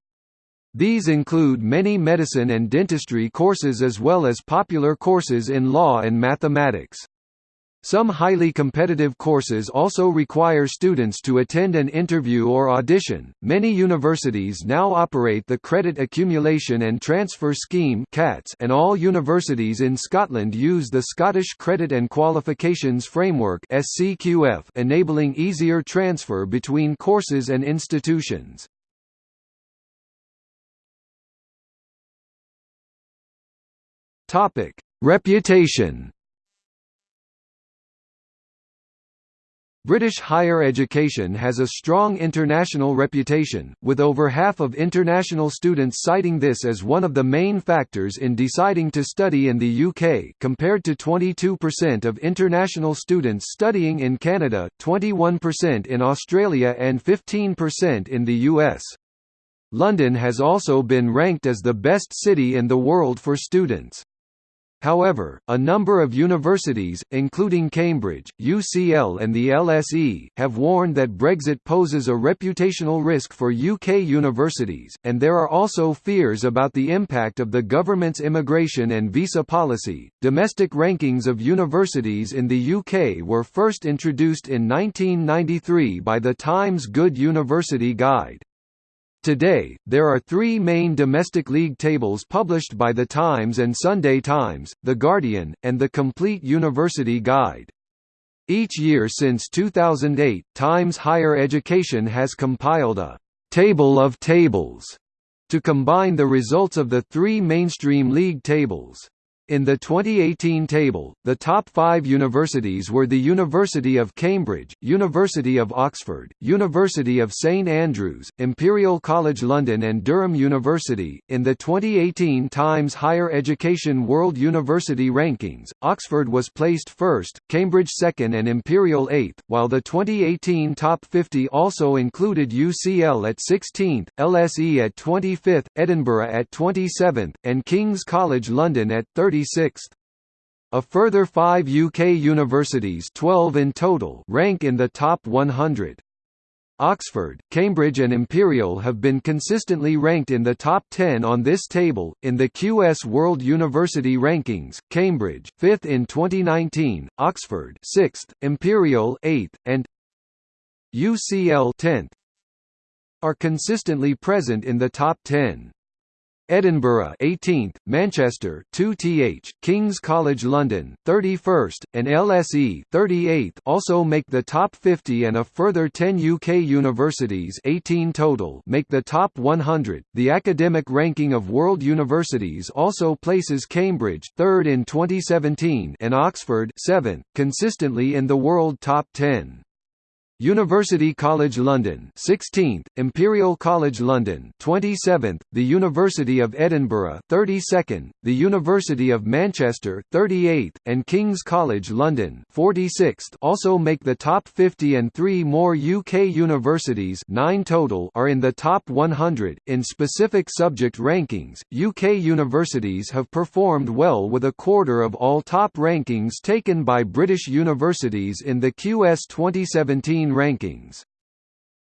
These include many medicine and dentistry courses as well as popular courses in law and mathematics. Some highly competitive courses also require students to attend an interview or audition. Many universities now operate the Credit Accumulation and Transfer Scheme (CATS), and all universities in Scotland use the Scottish Credit and Qualifications Framework (SCQF), enabling easier transfer between courses and institutions. Topic: Reputation British higher education has a strong international reputation, with over half of international students citing this as one of the main factors in deciding to study in the UK compared to 22% of international students studying in Canada, 21% in Australia and 15% in the US. London has also been ranked as the best city in the world for students. However, a number of universities, including Cambridge, UCL and the LSE, have warned that Brexit poses a reputational risk for UK universities, and there are also fears about the impact of the government's immigration and visa policy. Domestic rankings of universities in the UK were first introduced in 1993 by the Times Good University Guide. Today, there are three main domestic league tables published by The Times and Sunday Times, The Guardian, and The Complete University Guide. Each year since 2008, Times Higher Education has compiled a «table of tables» to combine the results of the three mainstream league tables. In the 2018 table, the top five universities were the University of Cambridge, University of Oxford, University of St Andrews, Imperial College London and Durham University. In the 2018 Times Higher Education World University Rankings, Oxford was placed first, Cambridge second and Imperial eighth, while the 2018 Top 50 also included UCL at 16th, LSE at 25th, Edinburgh at 27th, and King's College London at 30 36th. A further five UK universities 12 in total rank in the top 100. Oxford, Cambridge and Imperial have been consistently ranked in the top 10 on this table. In the QS World University Rankings, Cambridge, 5th in 2019, Oxford, 6th, Imperial, 8th, and UCL 10th are consistently present in the top 10. Edinburgh 18th, Manchester 2th, King's College London 31st, and LSE 38th also make the top 50 and a further 10 UK universities 18 total make the top 100. The academic ranking of world universities also places Cambridge 3rd in 2017 and Oxford 7th consistently in the world top 10. University College London 16th, Imperial College London 27th, the University of Edinburgh 32nd, the University of Manchester 38th, and King's College London 46th also make the top 50 and three more UK universities 9 total are in the top 100. In specific subject rankings, UK universities have performed well with a quarter of all top rankings taken by British universities in the QS 2017 rankings.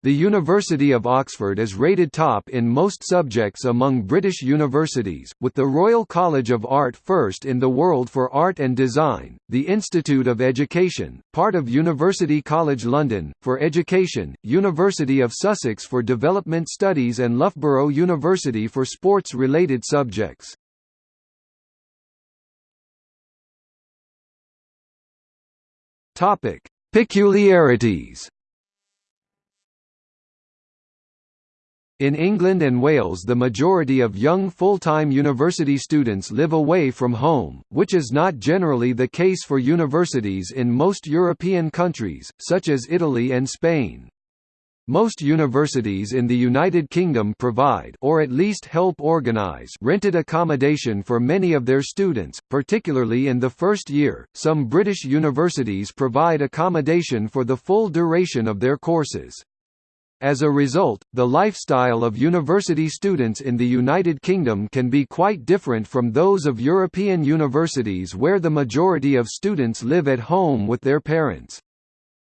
The University of Oxford is rated top in most subjects among British universities, with the Royal College of Art first in the world for art and design, the Institute of Education, part of University College London, for education, University of Sussex for development studies and Loughborough University for sports-related subjects. Peculiarities In England and Wales the majority of young full-time university students live away from home, which is not generally the case for universities in most European countries, such as Italy and Spain. Most universities in the United Kingdom provide or at least help organize rented accommodation for many of their students, particularly in the first year. Some British universities provide accommodation for the full duration of their courses. As a result, the lifestyle of university students in the United Kingdom can be quite different from those of European universities where the majority of students live at home with their parents.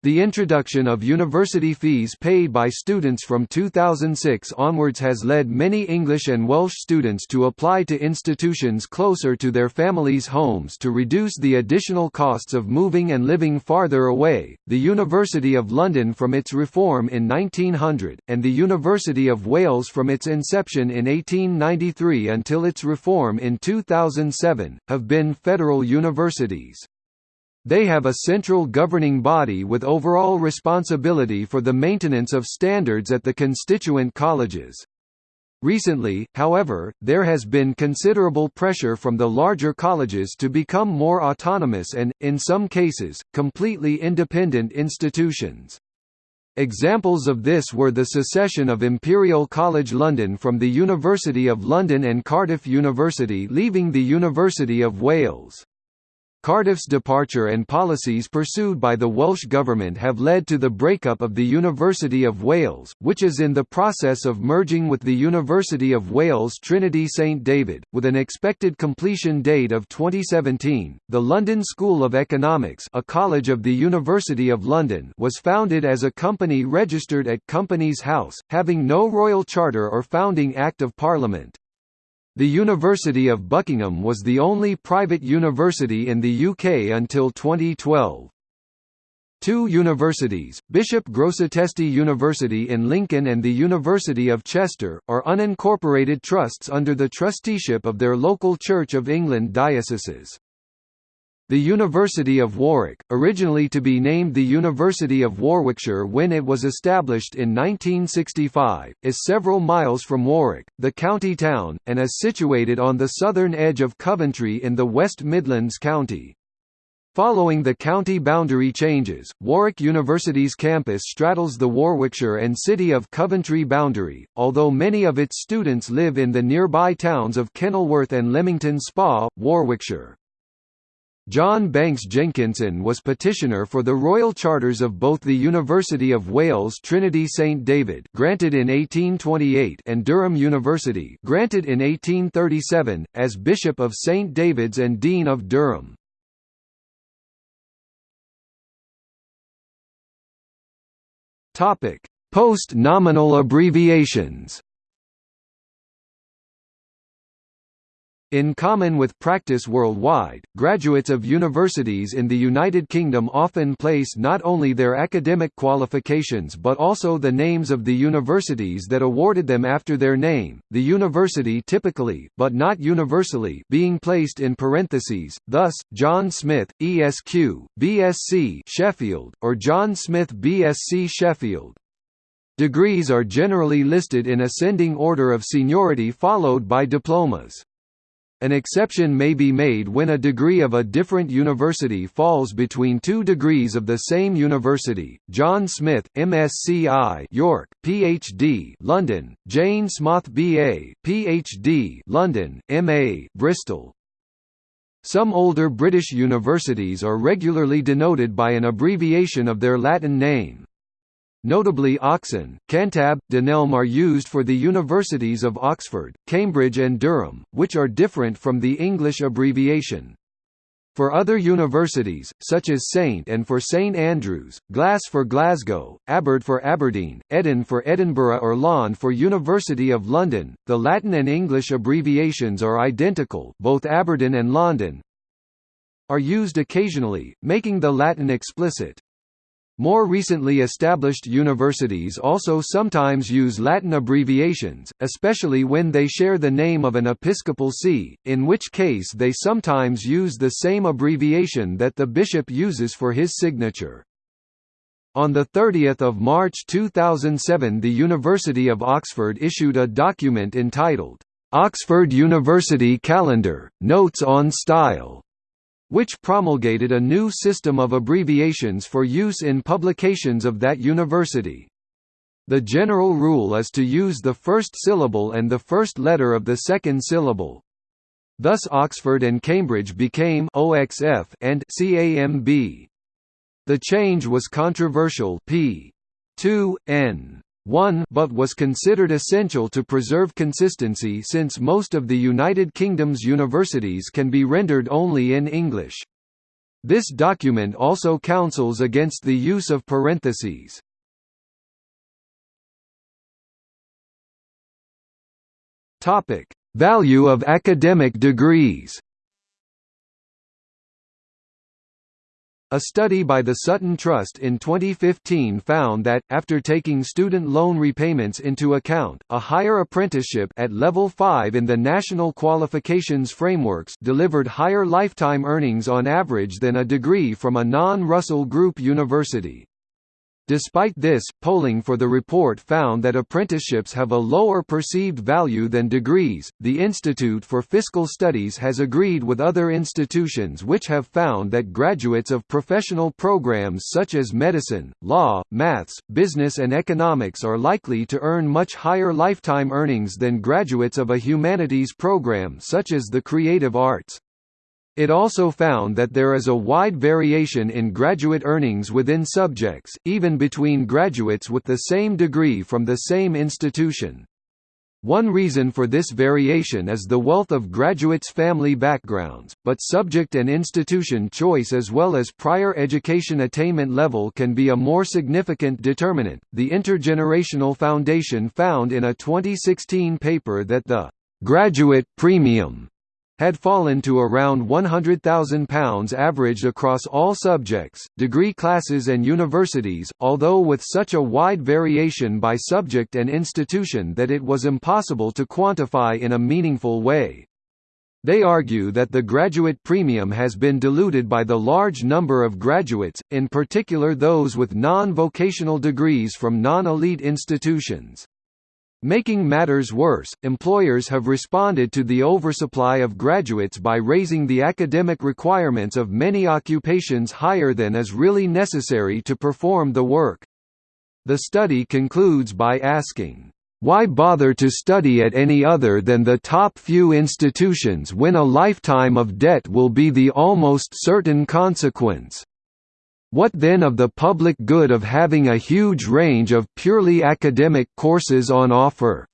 The introduction of university fees paid by students from 2006 onwards has led many English and Welsh students to apply to institutions closer to their families' homes to reduce the additional costs of moving and living farther away. The University of London from its reform in 1900, and the University of Wales from its inception in 1893 until its reform in 2007, have been federal universities. They have a central governing body with overall responsibility for the maintenance of standards at the constituent colleges. Recently, however, there has been considerable pressure from the larger colleges to become more autonomous and, in some cases, completely independent institutions. Examples of this were the secession of Imperial College London from the University of London and Cardiff University leaving the University of Wales. Cardiff's departure and policies pursued by the Welsh Government have led to the breakup of the University of Wales, which is in the process of merging with the University of Wales Trinity St David, with an expected completion date of 2017. The London School of Economics, a college of the University of London, was founded as a company registered at Companies House, having no royal charter or founding Act of Parliament. The University of Buckingham was the only private university in the UK until 2012. Two universities, Bishop Grosseteste University in Lincoln and the University of Chester, are unincorporated trusts under the trusteeship of their local Church of England dioceses. The University of Warwick, originally to be named the University of Warwickshire when it was established in 1965, is several miles from Warwick, the county town, and is situated on the southern edge of Coventry in the West Midlands County. Following the county boundary changes, Warwick University's campus straddles the Warwickshire and City of Coventry boundary, although many of its students live in the nearby towns of Kenilworth and Leamington Spa, Warwickshire. John Banks Jenkinson was petitioner for the royal charters of both the University of Wales Trinity St David granted in 1828 and Durham University granted in 1837, as Bishop of St David's and Dean of Durham. Post-nominal abbreviations In common with practice worldwide, graduates of universities in the United Kingdom often place not only their academic qualifications but also the names of the universities that awarded them after their name, the university typically, but not universally, being placed in parentheses, thus, John Smith, ESQ, BSc Sheffield, or John Smith BSc Sheffield. Degrees are generally listed in ascending order of seniority followed by diplomas. An exception may be made when a degree of a different university falls between two degrees of the same university. John Smith, MSc York, PhD, London; Jane Smoth BA, PhD, London; MA, Bristol. Some older British universities are regularly denoted by an abbreviation of their Latin name. Notably Oxon, Cantab, Dunelm are used for the universities of Oxford, Cambridge and Durham, which are different from the English abbreviation. For other universities, such as St and for St Andrews, Glas for Glasgow, Aberd for Aberdeen, Edin for Edinburgh or Lond for University of London, the Latin and English abbreviations are identical both Aberdeen and London are used occasionally, making the Latin explicit. More recently established universities also sometimes use Latin abbreviations, especially when they share the name of an episcopal see, in which case they sometimes use the same abbreviation that the bishop uses for his signature. On 30 March 2007 the University of Oxford issued a document entitled, "'Oxford University Calendar, Notes on Style' which promulgated a new system of abbreviations for use in publications of that university. The general rule is to use the first syllable and the first letter of the second syllable. Thus Oxford and Cambridge became OXF and CAMB. The change was controversial p. 2, n. 1 but was considered essential to preserve consistency since most of the United Kingdom's universities can be rendered only in English. This document also counsels against the use of parentheses. Value of academic degrees A study by the Sutton Trust in 2015 found that, after taking student loan repayments into account, a higher apprenticeship at level 5 in the national qualifications frameworks delivered higher lifetime earnings on average than a degree from a non-Russell Group university. Despite this, polling for the report found that apprenticeships have a lower perceived value than degrees. The Institute for Fiscal Studies has agreed with other institutions which have found that graduates of professional programs such as medicine, law, maths, business, and economics are likely to earn much higher lifetime earnings than graduates of a humanities program such as the creative arts. It also found that there is a wide variation in graduate earnings within subjects, even between graduates with the same degree from the same institution. One reason for this variation is the wealth of graduates' family backgrounds, but subject and institution choice as well as prior education attainment level can be a more significant determinant. The Intergenerational Foundation found in a 2016 paper that the graduate premium had fallen to around £100,000 averaged across all subjects, degree classes and universities, although with such a wide variation by subject and institution that it was impossible to quantify in a meaningful way. They argue that the graduate premium has been diluted by the large number of graduates, in particular those with non-vocational degrees from non-elite institutions. Making matters worse, employers have responded to the oversupply of graduates by raising the academic requirements of many occupations higher than is really necessary to perform the work. The study concludes by asking, why bother to study at any other than the top few institutions when a lifetime of debt will be the almost certain consequence? What then of the public good of having a huge range of purely academic courses on offer?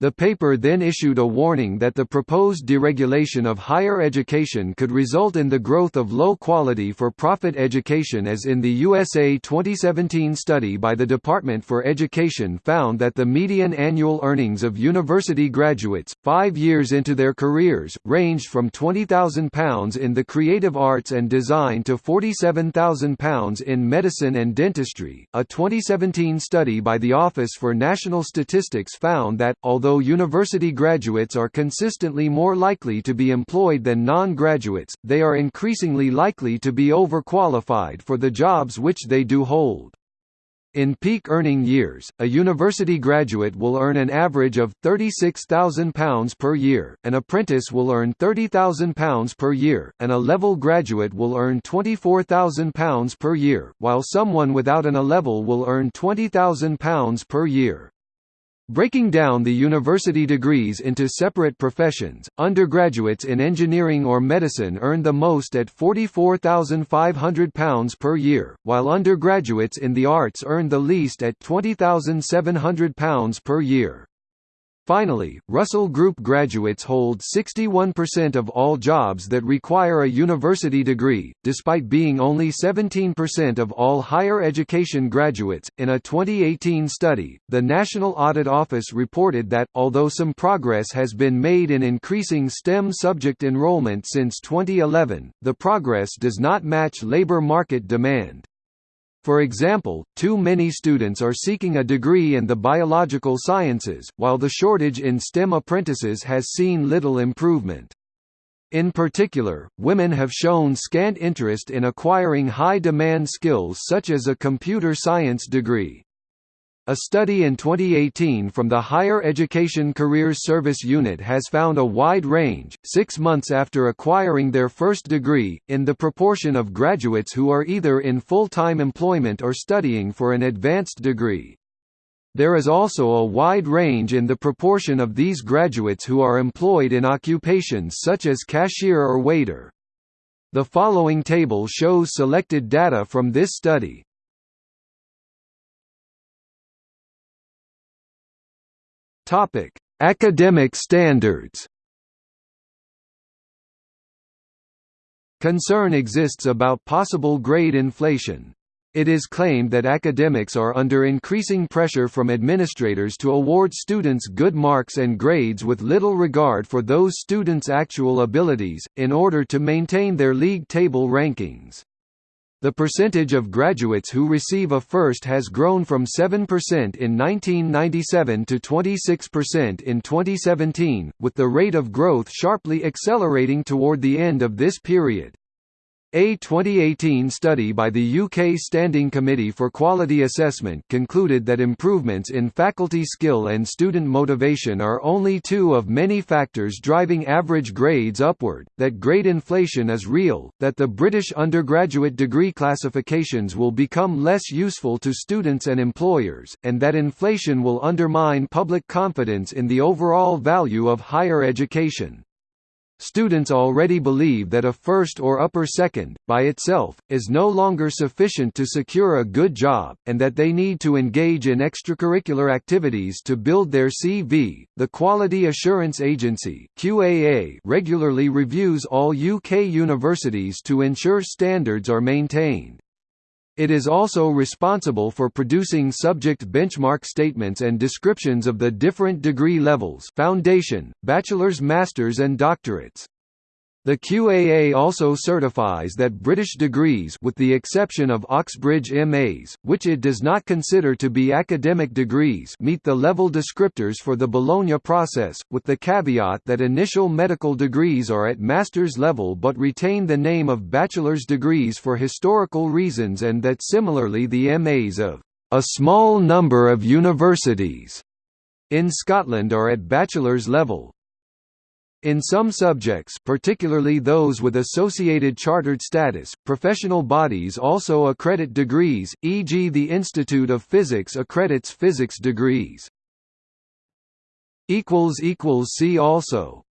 The paper then issued a warning that the proposed deregulation of higher education could result in the growth of low-quality for-profit education as in the USA 2017 study by the Department for Education found that the median annual earnings of university graduates, five years into their careers, ranged from £20,000 in the creative arts and design to £47,000 in medicine and dentistry. A 2017 study by the Office for National Statistics found that, although Although university graduates are consistently more likely to be employed than non-graduates, they are increasingly likely to be overqualified for the jobs which they do hold. In peak earning years, a university graduate will earn an average of £36,000 per year, an apprentice will earn £30,000 per year, and a level graduate will earn £24,000 per year, while someone without an A-level will earn £20,000 per year. Breaking down the university degrees into separate professions, undergraduates in engineering or medicine earn the most at £44,500 per year, while undergraduates in the arts earn the least at £20,700 per year. Finally, Russell Group graduates hold 61% of all jobs that require a university degree, despite being only 17% of all higher education graduates. In a 2018 study, the National Audit Office reported that, although some progress has been made in increasing STEM subject enrollment since 2011, the progress does not match labor market demand. For example, too many students are seeking a degree in the biological sciences, while the shortage in STEM apprentices has seen little improvement. In particular, women have shown scant interest in acquiring high-demand skills such as a computer science degree. A study in 2018 from the Higher Education Careers Service Unit has found a wide range, six months after acquiring their first degree, in the proportion of graduates who are either in full-time employment or studying for an advanced degree. There is also a wide range in the proportion of these graduates who are employed in occupations such as cashier or waiter. The following table shows selected data from this study. Topic: Academic standards. Concern exists about possible grade inflation. It is claimed that academics are under increasing pressure from administrators to award students good marks and grades with little regard for those students' actual abilities, in order to maintain their league table rankings. The percentage of graduates who receive a first has grown from 7% in 1997 to 26% in 2017, with the rate of growth sharply accelerating toward the end of this period. A 2018 study by the UK Standing Committee for Quality Assessment concluded that improvements in faculty skill and student motivation are only two of many factors driving average grades upward, that grade inflation is real, that the British undergraduate degree classifications will become less useful to students and employers, and that inflation will undermine public confidence in the overall value of higher education. Students already believe that a first or upper second, by itself, is no longer sufficient to secure a good job, and that they need to engage in extracurricular activities to build their CV. The Quality Assurance Agency (QAA) regularly reviews all UK universities to ensure standards are maintained. It is also responsible for producing subject benchmark statements and descriptions of the different degree levels foundation, bachelor's master's and doctorates. The QAA also certifies that British degrees with the exception of Oxbridge MAs, which it does not consider to be academic degrees meet the level descriptors for the Bologna process, with the caveat that initial medical degrees are at master's level but retain the name of bachelor's degrees for historical reasons and that similarly the MAs of a small number of universities in Scotland are at bachelor's level, in some subjects particularly those with associated chartered status, professional bodies also accredit degrees, e.g. the Institute of Physics accredits physics degrees. See also